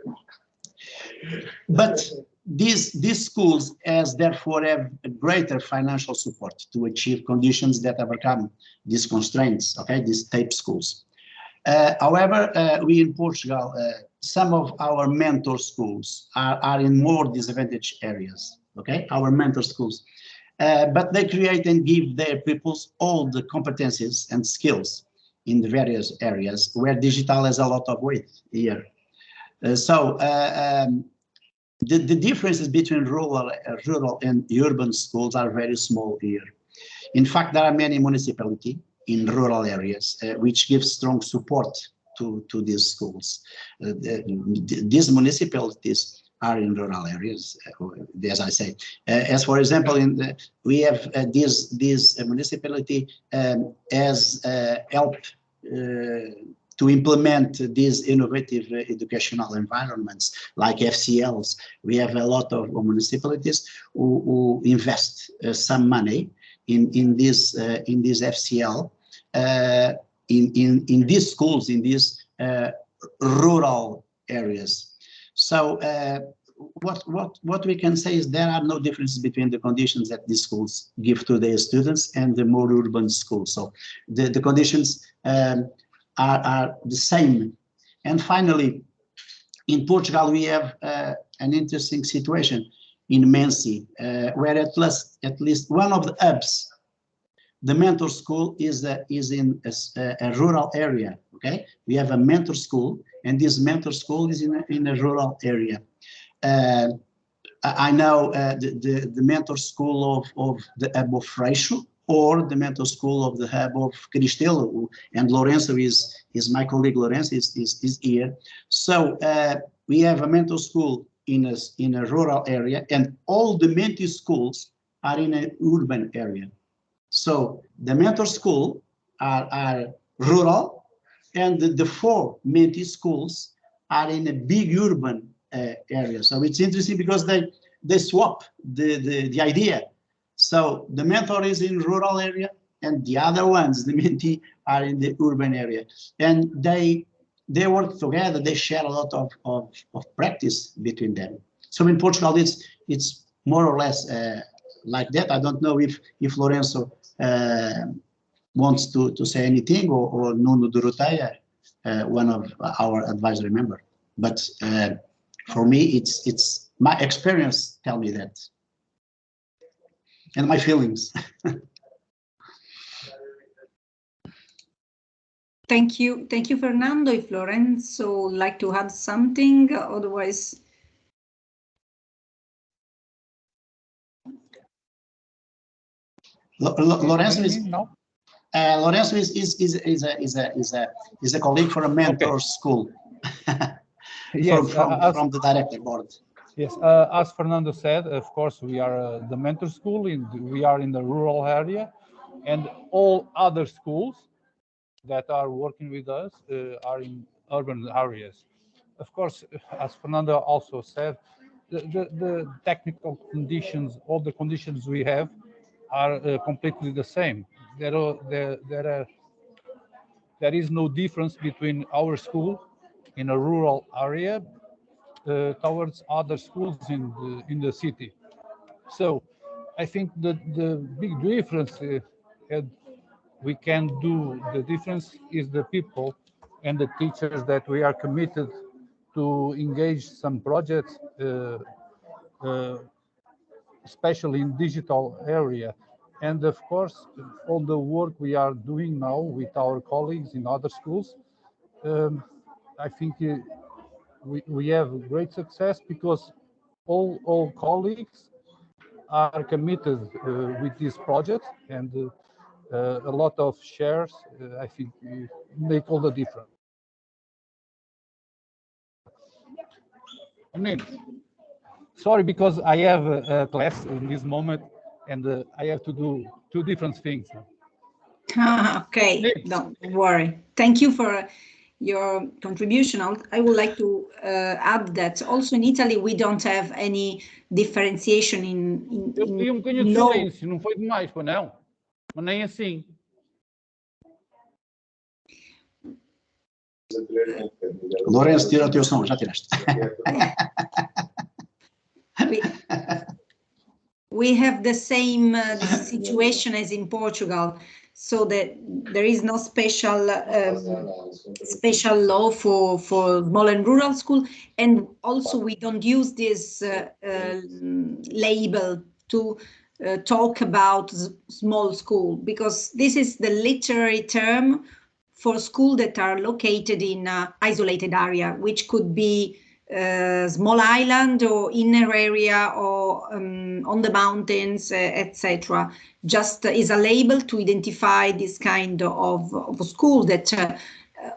But these, these schools as therefore have greater financial support to achieve conditions that overcome these constraints, okay, these type schools. Uh, however, uh, we in Portugal, uh, some of our mentor schools are, are in more disadvantaged areas okay, our mentor schools. Uh, but they create and give their pupils all the competencies and skills in the various areas where digital has a lot of weight here. Uh, so uh, um, the, the differences between rural, uh, rural and urban schools are very small here. In fact, there are many municipalities in rural areas uh, which give strong support to, to these schools. Uh, the, these municipalities are in rural areas, uh, as I say. Uh, as for example, in the, we have uh, this this municipality um, as help to implement these innovative uh, educational environments like FCLs. We have a lot of municipalities who, who invest uh, some money in in this uh, in this FCL in in in these schools in these rural areas. So uh, what what what we can say is there are no differences between the conditions that these schools give to their students and the more urban schools. So the the conditions um, are are the same. And finally, in Portugal we have uh, an interesting situation in Mensi, uh, where at least at least one of the hubs the mentor school is is in a, a, rural area okay? We have a mentor school and this mentor school is in a, in a rural area. Uh, I know uh, the, the, the mentor school of of the hub of Freixo or the mentor school of the hub of Cristelo and Lorenzo is is my colleague Lorenzo is is, is here. So uh, we have a mentor school in a in a rural area and all the mentor schools are in an urban area so the mentor school are, are rural and the, the four Mentee schools are in a big urban uh, area. So it's interesting because they, they swap the, the, the idea. So the mentor is in rural area and the other ones, the Mentee, are in the urban area. And they they work together, they share a lot of, of, of practice between them. So in Portugal, it's it's more or less uh, like that. I don't know if if Lorenzo wants to, to say anything, or, or Nuno Durutaya, uh, one of our advisory member. But uh, for me, it's it's my experience tell me that, and my feelings. Thank you. Thank you, Fernando. If Lorenzo would like to add something, otherwise Lorenzo is no. Uh, Lorenzo is is is is a is a is a is a colleague for a mentor okay. school. yes, from from, uh, as, from, the director board. Yes, uh, as Fernando said, of course we are uh, the mentor school. In we are in the rural area, and all other schools that are working with us uh, are in urban areas. Of course, as Fernando also said, the, the, the technical conditions, all the conditions we have are uh, completely the same. There are, there, there are there is no difference between our school in a rural area uh, towards other schools in the, in the city. So I think that the big difference uh, we can do the difference is the people and the teachers that we are committed to engage some projects uh, uh, especially in digital area. And of course, all the work we are doing now with our colleagues in other schools, um, I think uh, we, we have great success because all, all colleagues are committed uh, with this project and uh, uh a lot of shares, uh, I think, uh, make all the difference. Mean, sorry because I have a, a class in this moment and uh, I have to do two different things. Ah, okay, don't worry. Thank you for your contribution. I would like to uh, add that also in Italy we don't have any differentiation in, in, Eu pedi um bocadinho de silêncio, não foi demais, foi não? Mas nem assim. Lourenço, tira o teu som, já tiraste. we have the same uh, situation as in Portugal, so that there is no special um, special law for for small and rural school, and also we don't use this uh, uh, label to uh, talk about small school because this is the literary term for school that are located in isolated area, which could be uh, small island or inner area or um, on the mountains, uh, etc. Just is a label to identify this kind of, of school that uh,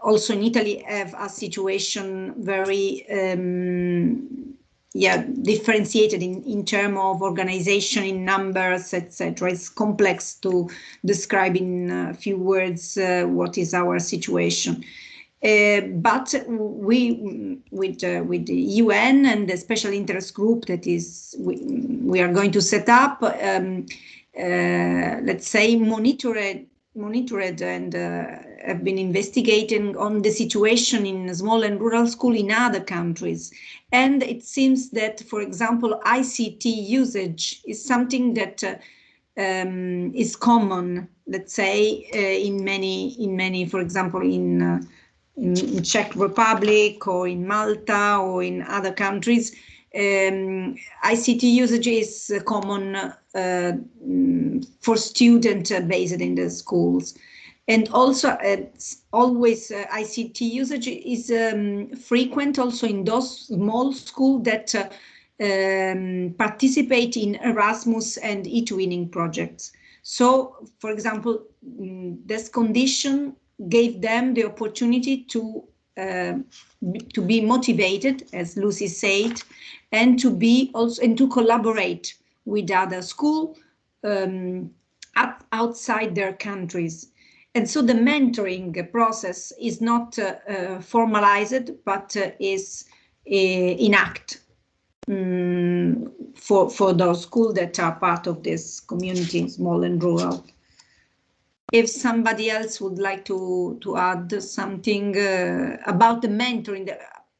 also in Italy have a situation very um, yeah differentiated in in terms of organization in numbers etc it's complex to describe in a few words uh, what is our situation but we with uh, with the EUN and the special interest group that is we, we are going to set up um, uh, let's say monitored monitored and uh, have been investigating on the situation in small and rural school in other countries. And it seems that, for example, ICT usage is something that uh, um, is common, let's say, uh, in many, in many, for example, in, uh, in, Czech Republic or in Malta or in other countries. Um, ICT usage is common uh, mm, for student based in the schools. And also, uh, always uh, ICT usage is um, frequent also in those small schools that uh, um, participate in Erasmus and e-twinning projects. So, for example, mm, this condition gave them the opportunity to uh, to be motivated, as Lucy said, and to be also and to collaborate with other school um, outside their countries. And so the mentoring process is not uh, uh, formalized, but uh, is uh, in act um, for, for those schools that are part of this community, small and rural. If somebody else would like to, to add something uh, about the mentoring,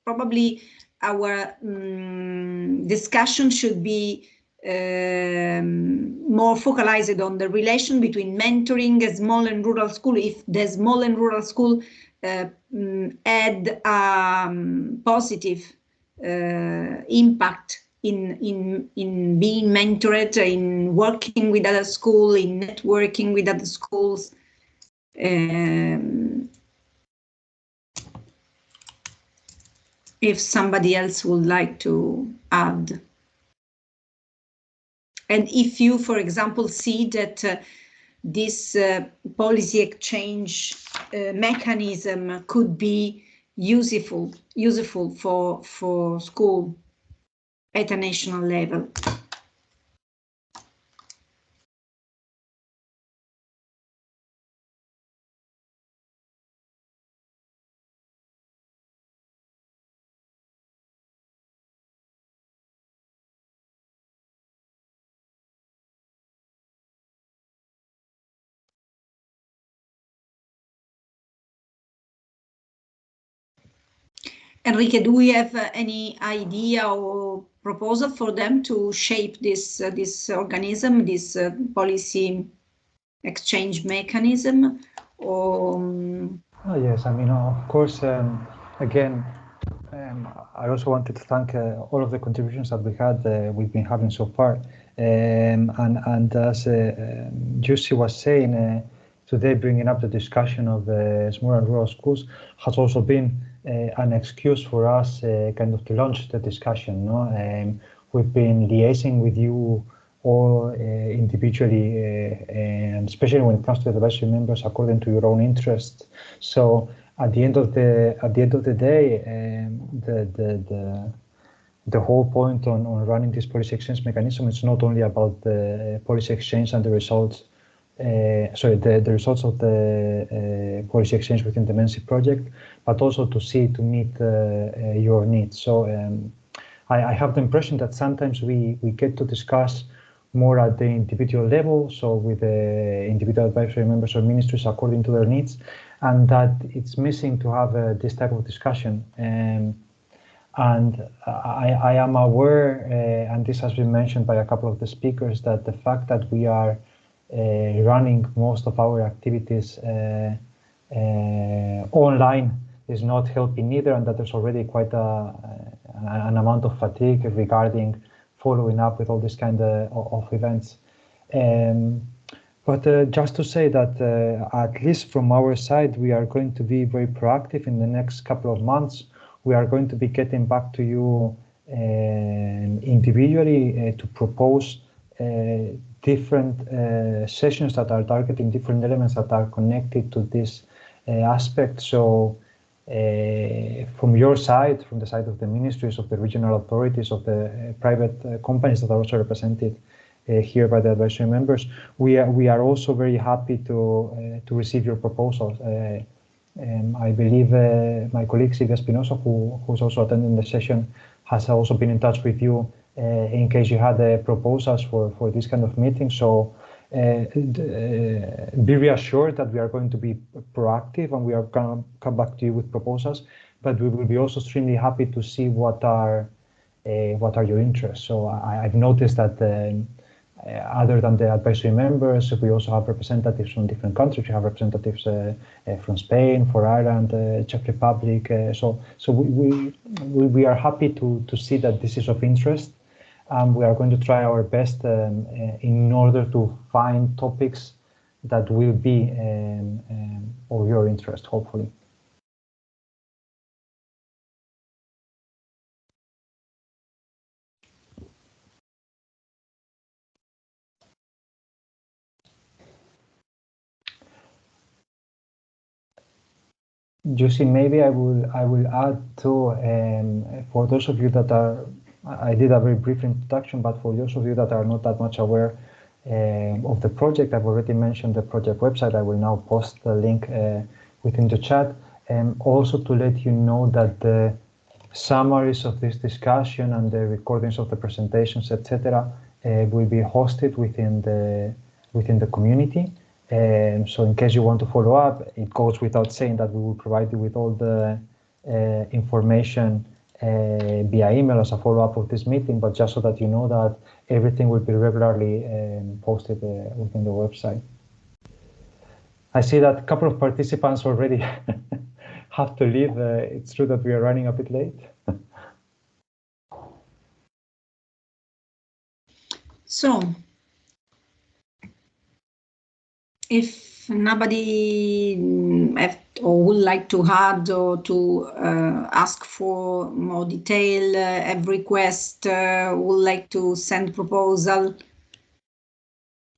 probably our um, discussion should be um, more focalized on the relation between mentoring a small and rural school. If the small and rural school uh, um, had a um, positive uh, impact in, in, in being mentored, in working with other schools, in networking with other schools. Um, if somebody else would like to add. And if you, for example, see that uh, this uh, policy exchange uh, mechanism could be useful, useful for, for school at a national level. Enrique, do we have uh, any idea or proposal for them to shape this uh, this organism, this uh, policy exchange mechanism? Or, um... oh, yes, I mean, of course, um, again, um, I also wanted to thank uh, all of the contributions that we had, uh, we've been having so far. Um, and, and as uh, Giusi was saying, today bringing up the discussion of the small and rural schools has also been uh, an excuse for us uh, kind of to launch the discussion. No? Um, we've been liaising with you all uh, individually, and especially when it comes to the advisory members according to your own interests. So at the end of the at the end of the day, um, the the the the whole point on, on running this policy exchange mechanism is not only about the policy exchange and the results uh, sorry, the, the results of the uh, policy exchange within the MENSI project, but also to see to meet uh, your needs. So um, I, I, have the impression that sometimes we, we get to discuss more at the individual level, so with the individual advisory members or ministries according to their needs, and that it's missing to have uh, this type of discussion. Um, and I, I, am aware, uh, and this has been mentioned by a couple of the speakers, that the fact that we are uh, running most of our activities uh, uh, online is not helping either, and that there's already quite a, an amount of fatigue regarding following up with all this kind of, of events. Um, but uh, just to say that uh, at least from our side, we are going to be very proactive in the next couple of months. we are going to be getting back to you um, individually uh, to propose uh, different uh, sessions that are targeting different elements that are connected to this aspect. So from your side, from the side of the ministries, of the regional authorities, of the private companies that are also represented uh, here by the advisory members. We are, we are also very happy to, uh, to receive your proposals. Uh, um, I believe my colleague Silvia Spinosa, who, who's also attending the session, has also been in touch with you uh, in case you had uh, proposals for, for this kind of meeting. So uh, be reassured that we are going to be proactive and we are going to come back to you with proposals, but we will be also extremely happy to see what are what are your interests. So I, have noticed that um, uh, other than the advisory members, we also have representatives from different countries. We have representatives uh, uh, from Spain, for Ireland, Czech Republic. so, so we, we we are happy to to see that this is of interest. Um, we are going to try our best um, in order to find topics that will be um, um of your interest, hopefully. Giusi, maybe I will I will add to um, for those of you that are I did a very brief introduction, but for those of you that are not that much aware uh, of the project, I've already mentioned the project website. I will now post the link uh, within the chat, and also to let you know that the summaries of this discussion and the recordings of the presentations, etc., uh, will be hosted within the within the community. Um, so in case you want to follow up, it goes without saying that we will provide you with all the uh, information via email as a follow-up of this meeting, but just so that you know that everything will be regularly um, posted uh, within the website. I see that a couple of participants already have to leave. Uh, it's true that we are running a bit late. so if nobody have, or would like to add or to uh, ask for more detail, uh, have request, uh, would like to send proposal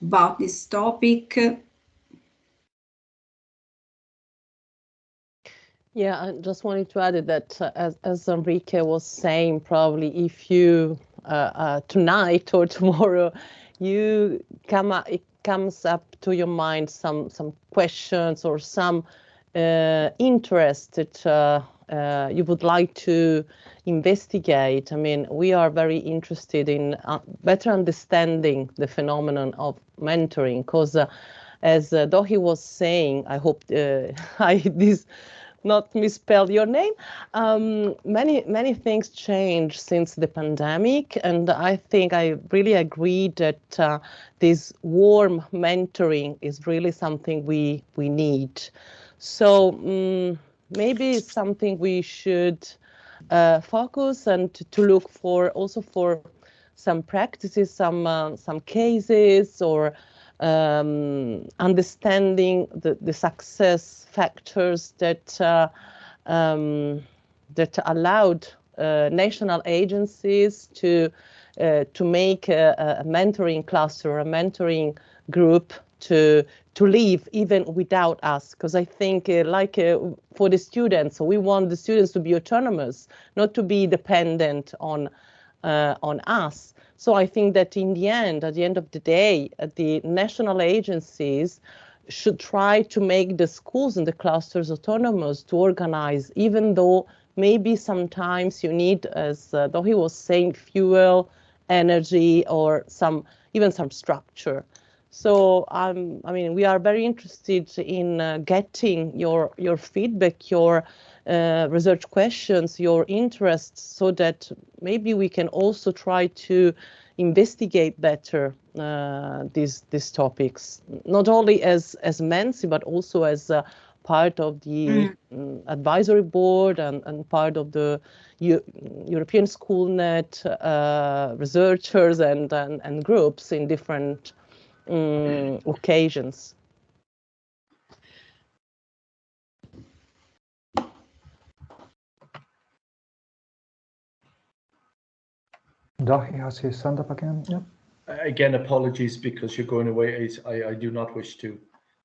about this topic. Yeah, I just wanted to add that uh, as, as Enrique was saying, probably if you uh, uh, tonight or tomorrow you come up, it comes up to your mind some some questions or some interest that uh, uh, you would like to investigate. I mean, we are very interested in uh, better understanding the phenomenon of mentoring because, uh, as uh, Dohi was saying, I hope uh, I this not misspell your name. Um, many many things changed since the pandemic, and I think I really agree that uh, this warm mentoring is really something we we need. So um, maybe something we should uh, focus and to, to, look for also for some practices, some uh, some cases or um, understanding the, the success factors that uh, um, that allowed uh, national agencies to uh, to make a, a, mentoring cluster, a mentoring group to to live even without us because i think uh, like uh, for the students we want the students to be autonomous not to be dependent on uh, on us so I think that in the end, at the end of the day, uh, the national agencies should try to make the schools and the clusters autonomous to organize, even though maybe sometimes you need, as though he was saying, fuel, energy, or some even some structure. So um, I mean, we are very interested in uh, getting your your feedback, your uh, research questions, your interests, so that maybe we can also try to investigate better uh, these these topics, not only as as MENSI, but also as uh, part of the mm. Um, advisory board and, and part of the U European SchoolNet uh, researchers and, and, and groups in different um, occasions. Dahi has his hand up again. Yep. Again, apologies because you're going away. I, I do not wish to.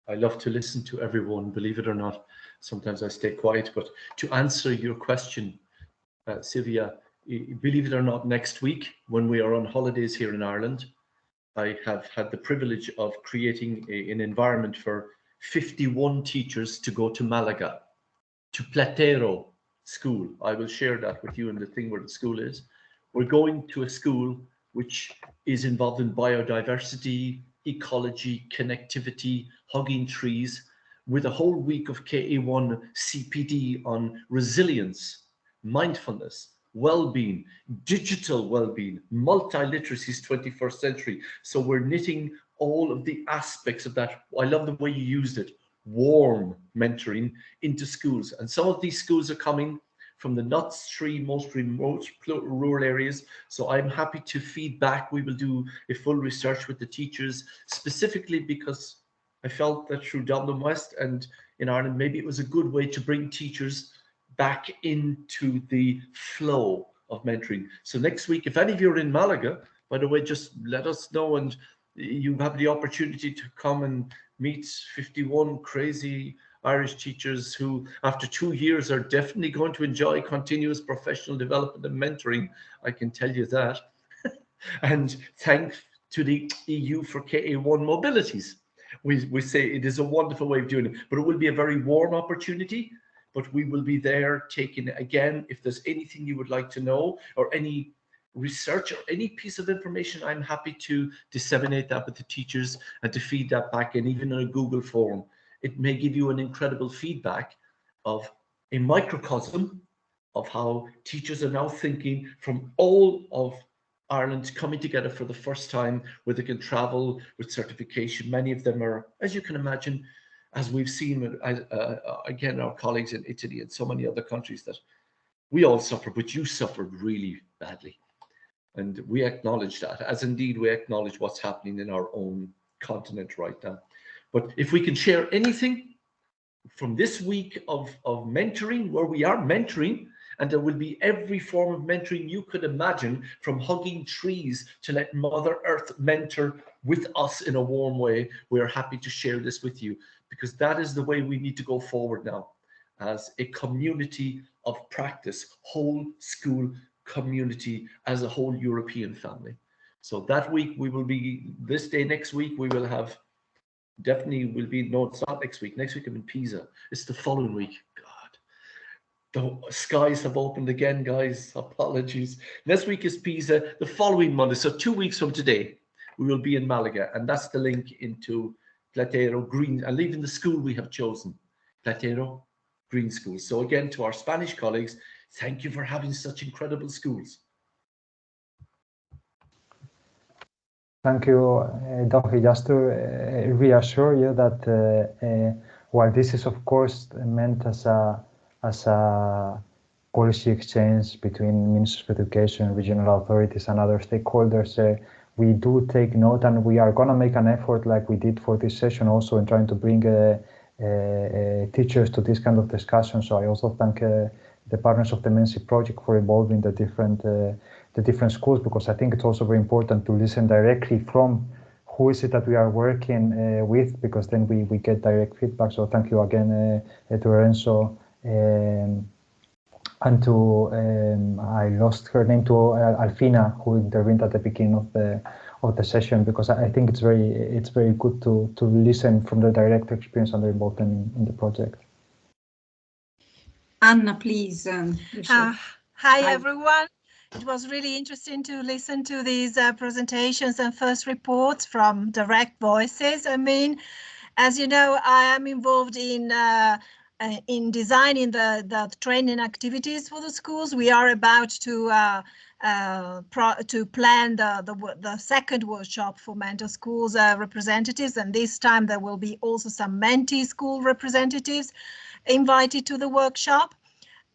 I love to listen to everyone, believe it or not. Sometimes I stay quiet, but to answer your question, uh, Silvia, believe it or not, next week when we are on holidays here in Ireland, I have had the privilege of creating a, an environment for 51 teachers to go to Malaga, to Platero school. I will share that with you in the thing where the school is. We're going to a school which is involved in biodiversity, ecology, connectivity, hugging trees, with a whole week of KA1 CPD on resilience, mindfulness, well-being, digital well-being, multi-literacies 21st century. So we're knitting all of the aspects of that. I love the way you used it, warm mentoring into schools. And some of these schools are coming from the nuts three most remote rural areas. So I'm happy to feed back. We will do a full research with the teachers specifically because I felt that through Dublin West and in Ireland, maybe it was a good way to bring teachers back into the flow of mentoring. So next week, if any of you are in Malaga, by the way, just let us know and you have the opportunity to come and meet 51 crazy Irish teachers who, after two years, are definitely going to enjoy continuous professional development and mentoring. I can tell you that. and thanks to the EU for KA1 mobilities. We, we say it is a wonderful way of doing it, but it will be a very warm opportunity. But we will be there taking it again, if there's anything you would like to know or any research or any piece of information, I'm happy to disseminate that with the teachers and to feed that back in, even in a Google form it may give you an incredible feedback of a microcosm of how teachers are now thinking from all of Ireland coming together for the first time where they can travel with certification. Many of them are, as you can imagine, as we've seen, uh, uh, again, our colleagues in Italy and so many other countries that we all suffer, but you suffered really badly. And we acknowledge that, as indeed we acknowledge what's happening in our own continent right now. But if we can share anything from this week of, of mentoring, where we are mentoring, and there will be every form of mentoring you could imagine, from hugging trees to let Mother Earth mentor with us in a warm way. We are happy to share this with you because that is the way we need to go forward now as a community of practice, whole school community as a whole European family. So that week we will be, this day next week, we will have definitely will be no it's not next week next week i'm in pisa. It's the following week. God. The skies have opened again guys. Apologies. Next week is pisa the following monday. So two weeks from today we will be in malaga and that's the link into platero green and leaving the school we have chosen platero green school so again to our spanish colleagues thank you for having such incredible schools Thank you, uh, Dohi. Just to uh, reassure you that uh, uh, while this is of course meant as a as a policy exchange between Ministers of Education, regional authorities, and other stakeholders, uh, we do take note, and we are going to make an effort, like we did for this session, also in trying to bring uh, teachers to this kind of discussion. So I also thank the partners of the Mensi project for involving the different the different schools because I think it's also very important to listen directly from who is it that we are working uh, with because then we, we get direct feedback. So thank you again uh, to Lorenzo um, and to um, I lost her name to uh, Alfina who intervened at the beginning of the of the session because I think it's very it's very good to to listen from the direct experience and their involvement in, in the project. Anna, please. Um, uh, hi, hi, everyone. It was really interesting to listen to these uh, presentations and first reports from direct voices. I mean, as you know, I am involved in uh, uh in designing the, the training activities for the schools. We are about to uh, uh, to plan the, the, the second workshop for mentor schools uh, representatives, and this time there will be also some mentee school representatives invited to the workshop.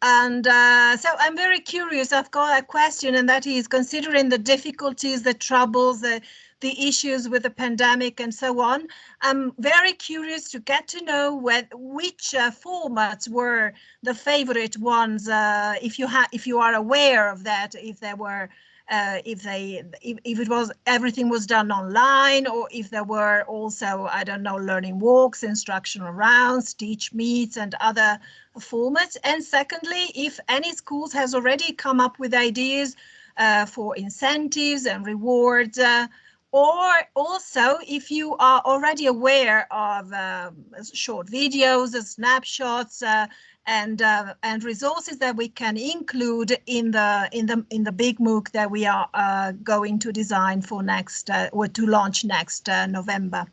And uh, so I'm very curious. I've got a question, and that is considering the difficulties, the troubles, the, the issues with the pandemic and so on. I'm very curious to get to know which uh, formats were the favorite ones, uh, if you have, if you are aware of that, if there were uh, if they if, if it was everything was done online or if there were also I don't know learning walks, instructional rounds, teach meets and other formats. And secondly, if any schools has already come up with ideas uh, for incentives and rewards. Uh, or also if you are already aware of uh, short videos, snapshots, uh, and uh, and resources that we can include in the in the in the big MOOC that we are uh, going to design for next uh, or to launch next uh, November.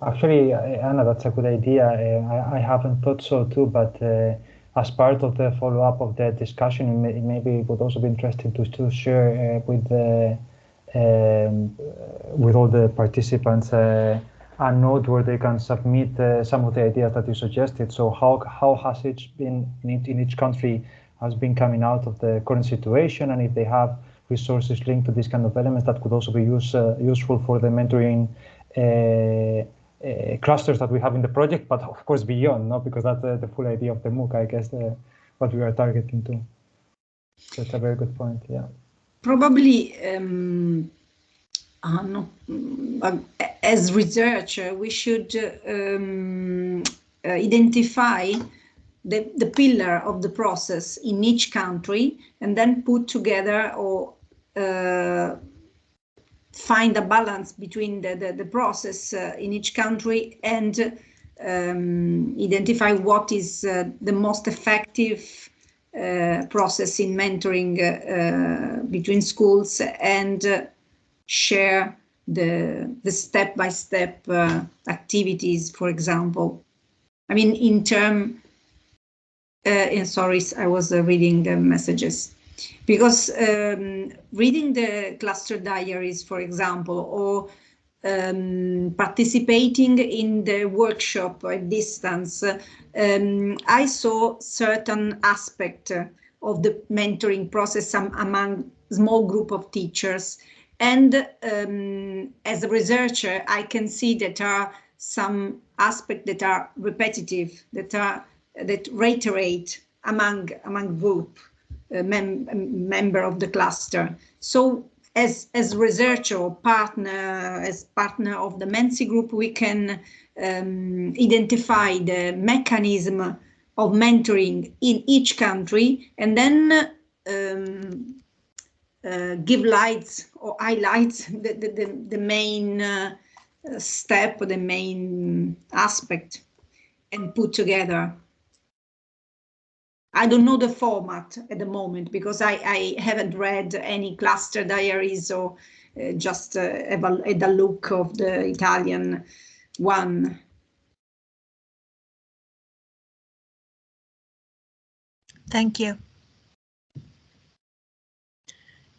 Actually, Anna, that's a good idea. I, I haven't thought so too, but as part of the follow-up of the discussion, maybe it would also be interesting to, to share uh, with the um, with all the participants uh, a note where they can submit uh, some of the ideas that you suggested. So how how has it been in each, in each country has been coming out of the current situation, and if they have resources linked to these kind of elements that could also be use, uh, useful for the mentoring uh, uh, clusters that we have in the project, but of course beyond, no, because that's uh, the full idea of the MOOC, I guess, uh, what we are targeting to. So it's a very good point, yeah. Probably, um, no, as researcher, we should um, identify the, the pillar of the process in each country and then put together or uh, find a balance between the, the, the process uh, in each country and um, identify what is uh, the most effective uh, process in mentoring uh, between schools and uh, share the the step-by-step -step, activities, for example. I mean, in term, sorry, I was reading the messages because um, reading the cluster diaries, for example, or um, participating in the workshop at distance, um, I saw certain aspect of the mentoring process among small group of teachers. And um, as a researcher, I can see that are some aspects that are repetitive, that are that reiterate among among group mem member of the cluster. So as, as researcher or partner, as partner of the Mensi group, we can um, identify the mechanism of mentoring in each country and then um, uh, give lights or highlights the, the, the, the main uh, step, the main aspect and put together. I don't know the format at the moment because I, I haven't read any cluster diaries or uh, just uh, a, the look of the Italian one. Thank you.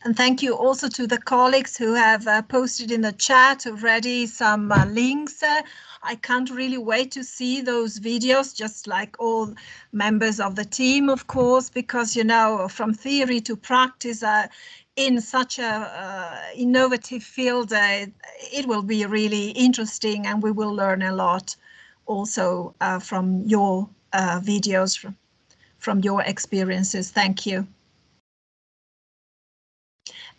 And thank you also to the colleagues who have uh, posted in the chat already some uh, links. Uh, I can't really wait to see those videos, just like all members of the team, of course, because, you know, from theory to practice uh, in such a uh, innovative field, uh, it will be really interesting and we will learn a lot also from your videos, from, from your experiences. Thank you.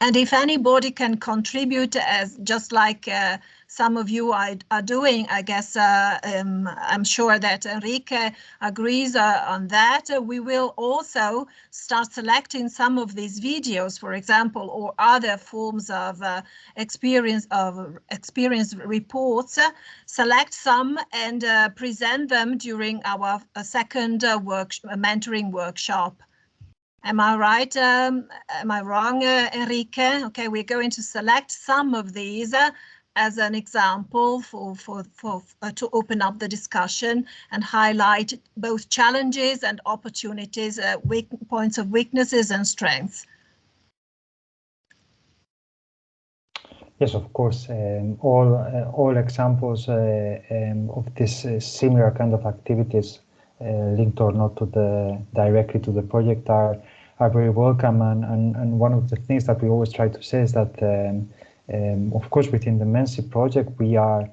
And if anybody can contribute as just like uh, some of you are, are doing, I guess uh, um, I'm sure that Enrique agrees uh, on that. we will also start selecting some of these videos, for example, or other forms of uh, experience of experience reports, select some and uh, present them during our uh, second work mentoring workshop. Am I right? Um, am I wrong, uh, Enrique? Okay, we're going to select some of these uh, as an example for, for, for uh, to open up the discussion and highlight both challenges and opportunities, uh, weak points of weaknesses and strengths. Yes, of course. Um, all uh, all examples uh, um, of this similar kind of activities linked or not to the directly to the project are are very welcome. And, and, and one of the things that we always try to say is that, um, um, of course, within the Mensi project, we are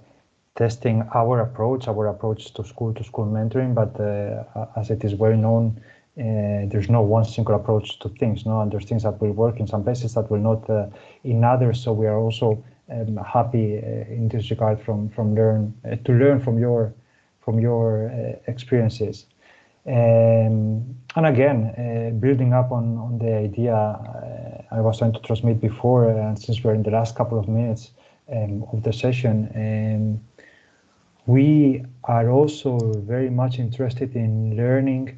testing our approach, our approach to school to school mentoring. But uh, as it is well known, uh, there's no one single approach to things. No, and there's things that will work in some places that will not uh, in others. So we are also um, happy uh, in this regard from from learn uh, to learn from your from your uh, experiences. Um, and again, uh, building up on, on the idea uh, I was trying to transmit before, and since we're in the last couple of minutes um, of the session, um, we are also very much interested in learning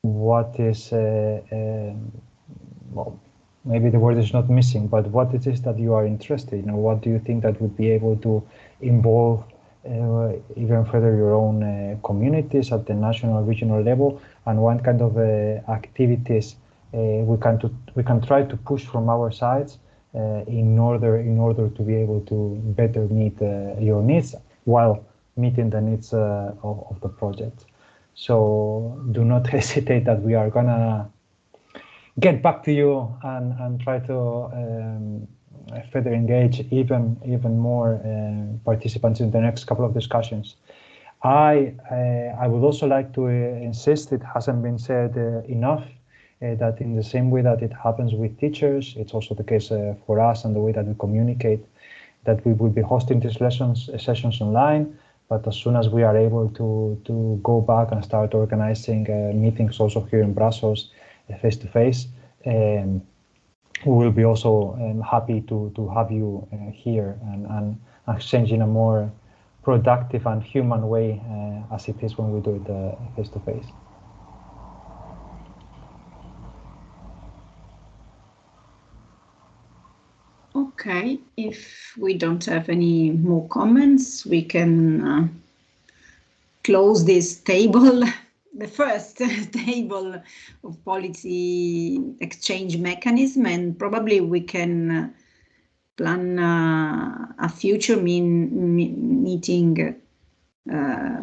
what is, uh, um, well, maybe the word is not missing, but what it is that you are interested in, or what do you think that would be able to involve uh, even further your own uh, communities at the national regional level and what kind of uh, activities we can to, we can try to push from our sides in order in order to be able to better meet your needs while meeting the needs of, of the project. So do not hesitate that we are gonna get back to you and, and try to um, further engage even even more uh, participants in the next couple of discussions. I uh, I would also like to uh, insist it hasn't been said uh, enough uh, that in the same way that it happens with teachers, it's also the case uh, for us and the way that we communicate. That we will be hosting these lessons sessions online, but as soon as we are able to to go back and start organizing meetings also here in Brussels, face to face. Um, we will be also um, happy to, to have you uh, here and, and exchange in a more productive and human way uh, as it is when we do it face to face. Okay, if we don't have any more comments, we can uh, close this table the first table of policy exchange mechanism and probably we can plan uh, a future mean, meeting uh,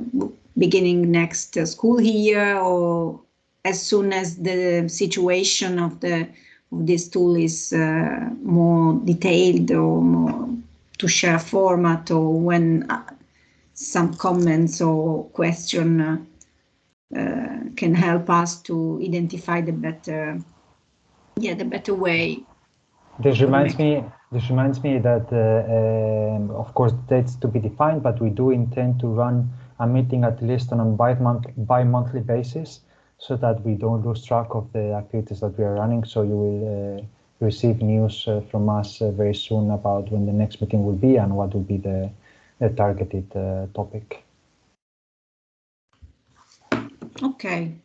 beginning next school year or as soon as the situation of the of this tool is uh, more detailed or more to share format or when uh, some comments or question uh, uh, can help us to identify the better, yeah, the better way. This reminds me. This reminds me that, uh, um, of course, dates to be defined, but we do intend to run a meeting at least on a bi-month, bi-monthly basis, so that we don't lose track of the activities that we are running. So you will uh, receive news uh, from us uh, very soon about when the next meeting will be and what will be the, the targeted uh, topic. Okay.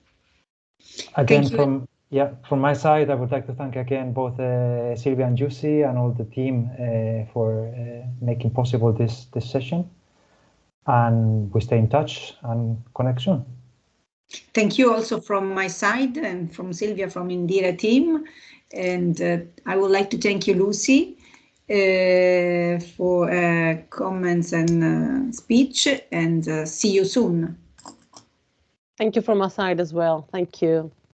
Again, from yeah, from my side, I would like to thank again both uh, Silvia and Giusi and all the team uh, for uh, making possible this this session. And we stay in touch and connect soon. Thank you also from my side and from Silvia from Indire team. And uh, I would like to thank you, Lucy, uh, for uh, comments and speech and see you soon. Thank you from my side as well. Thank you.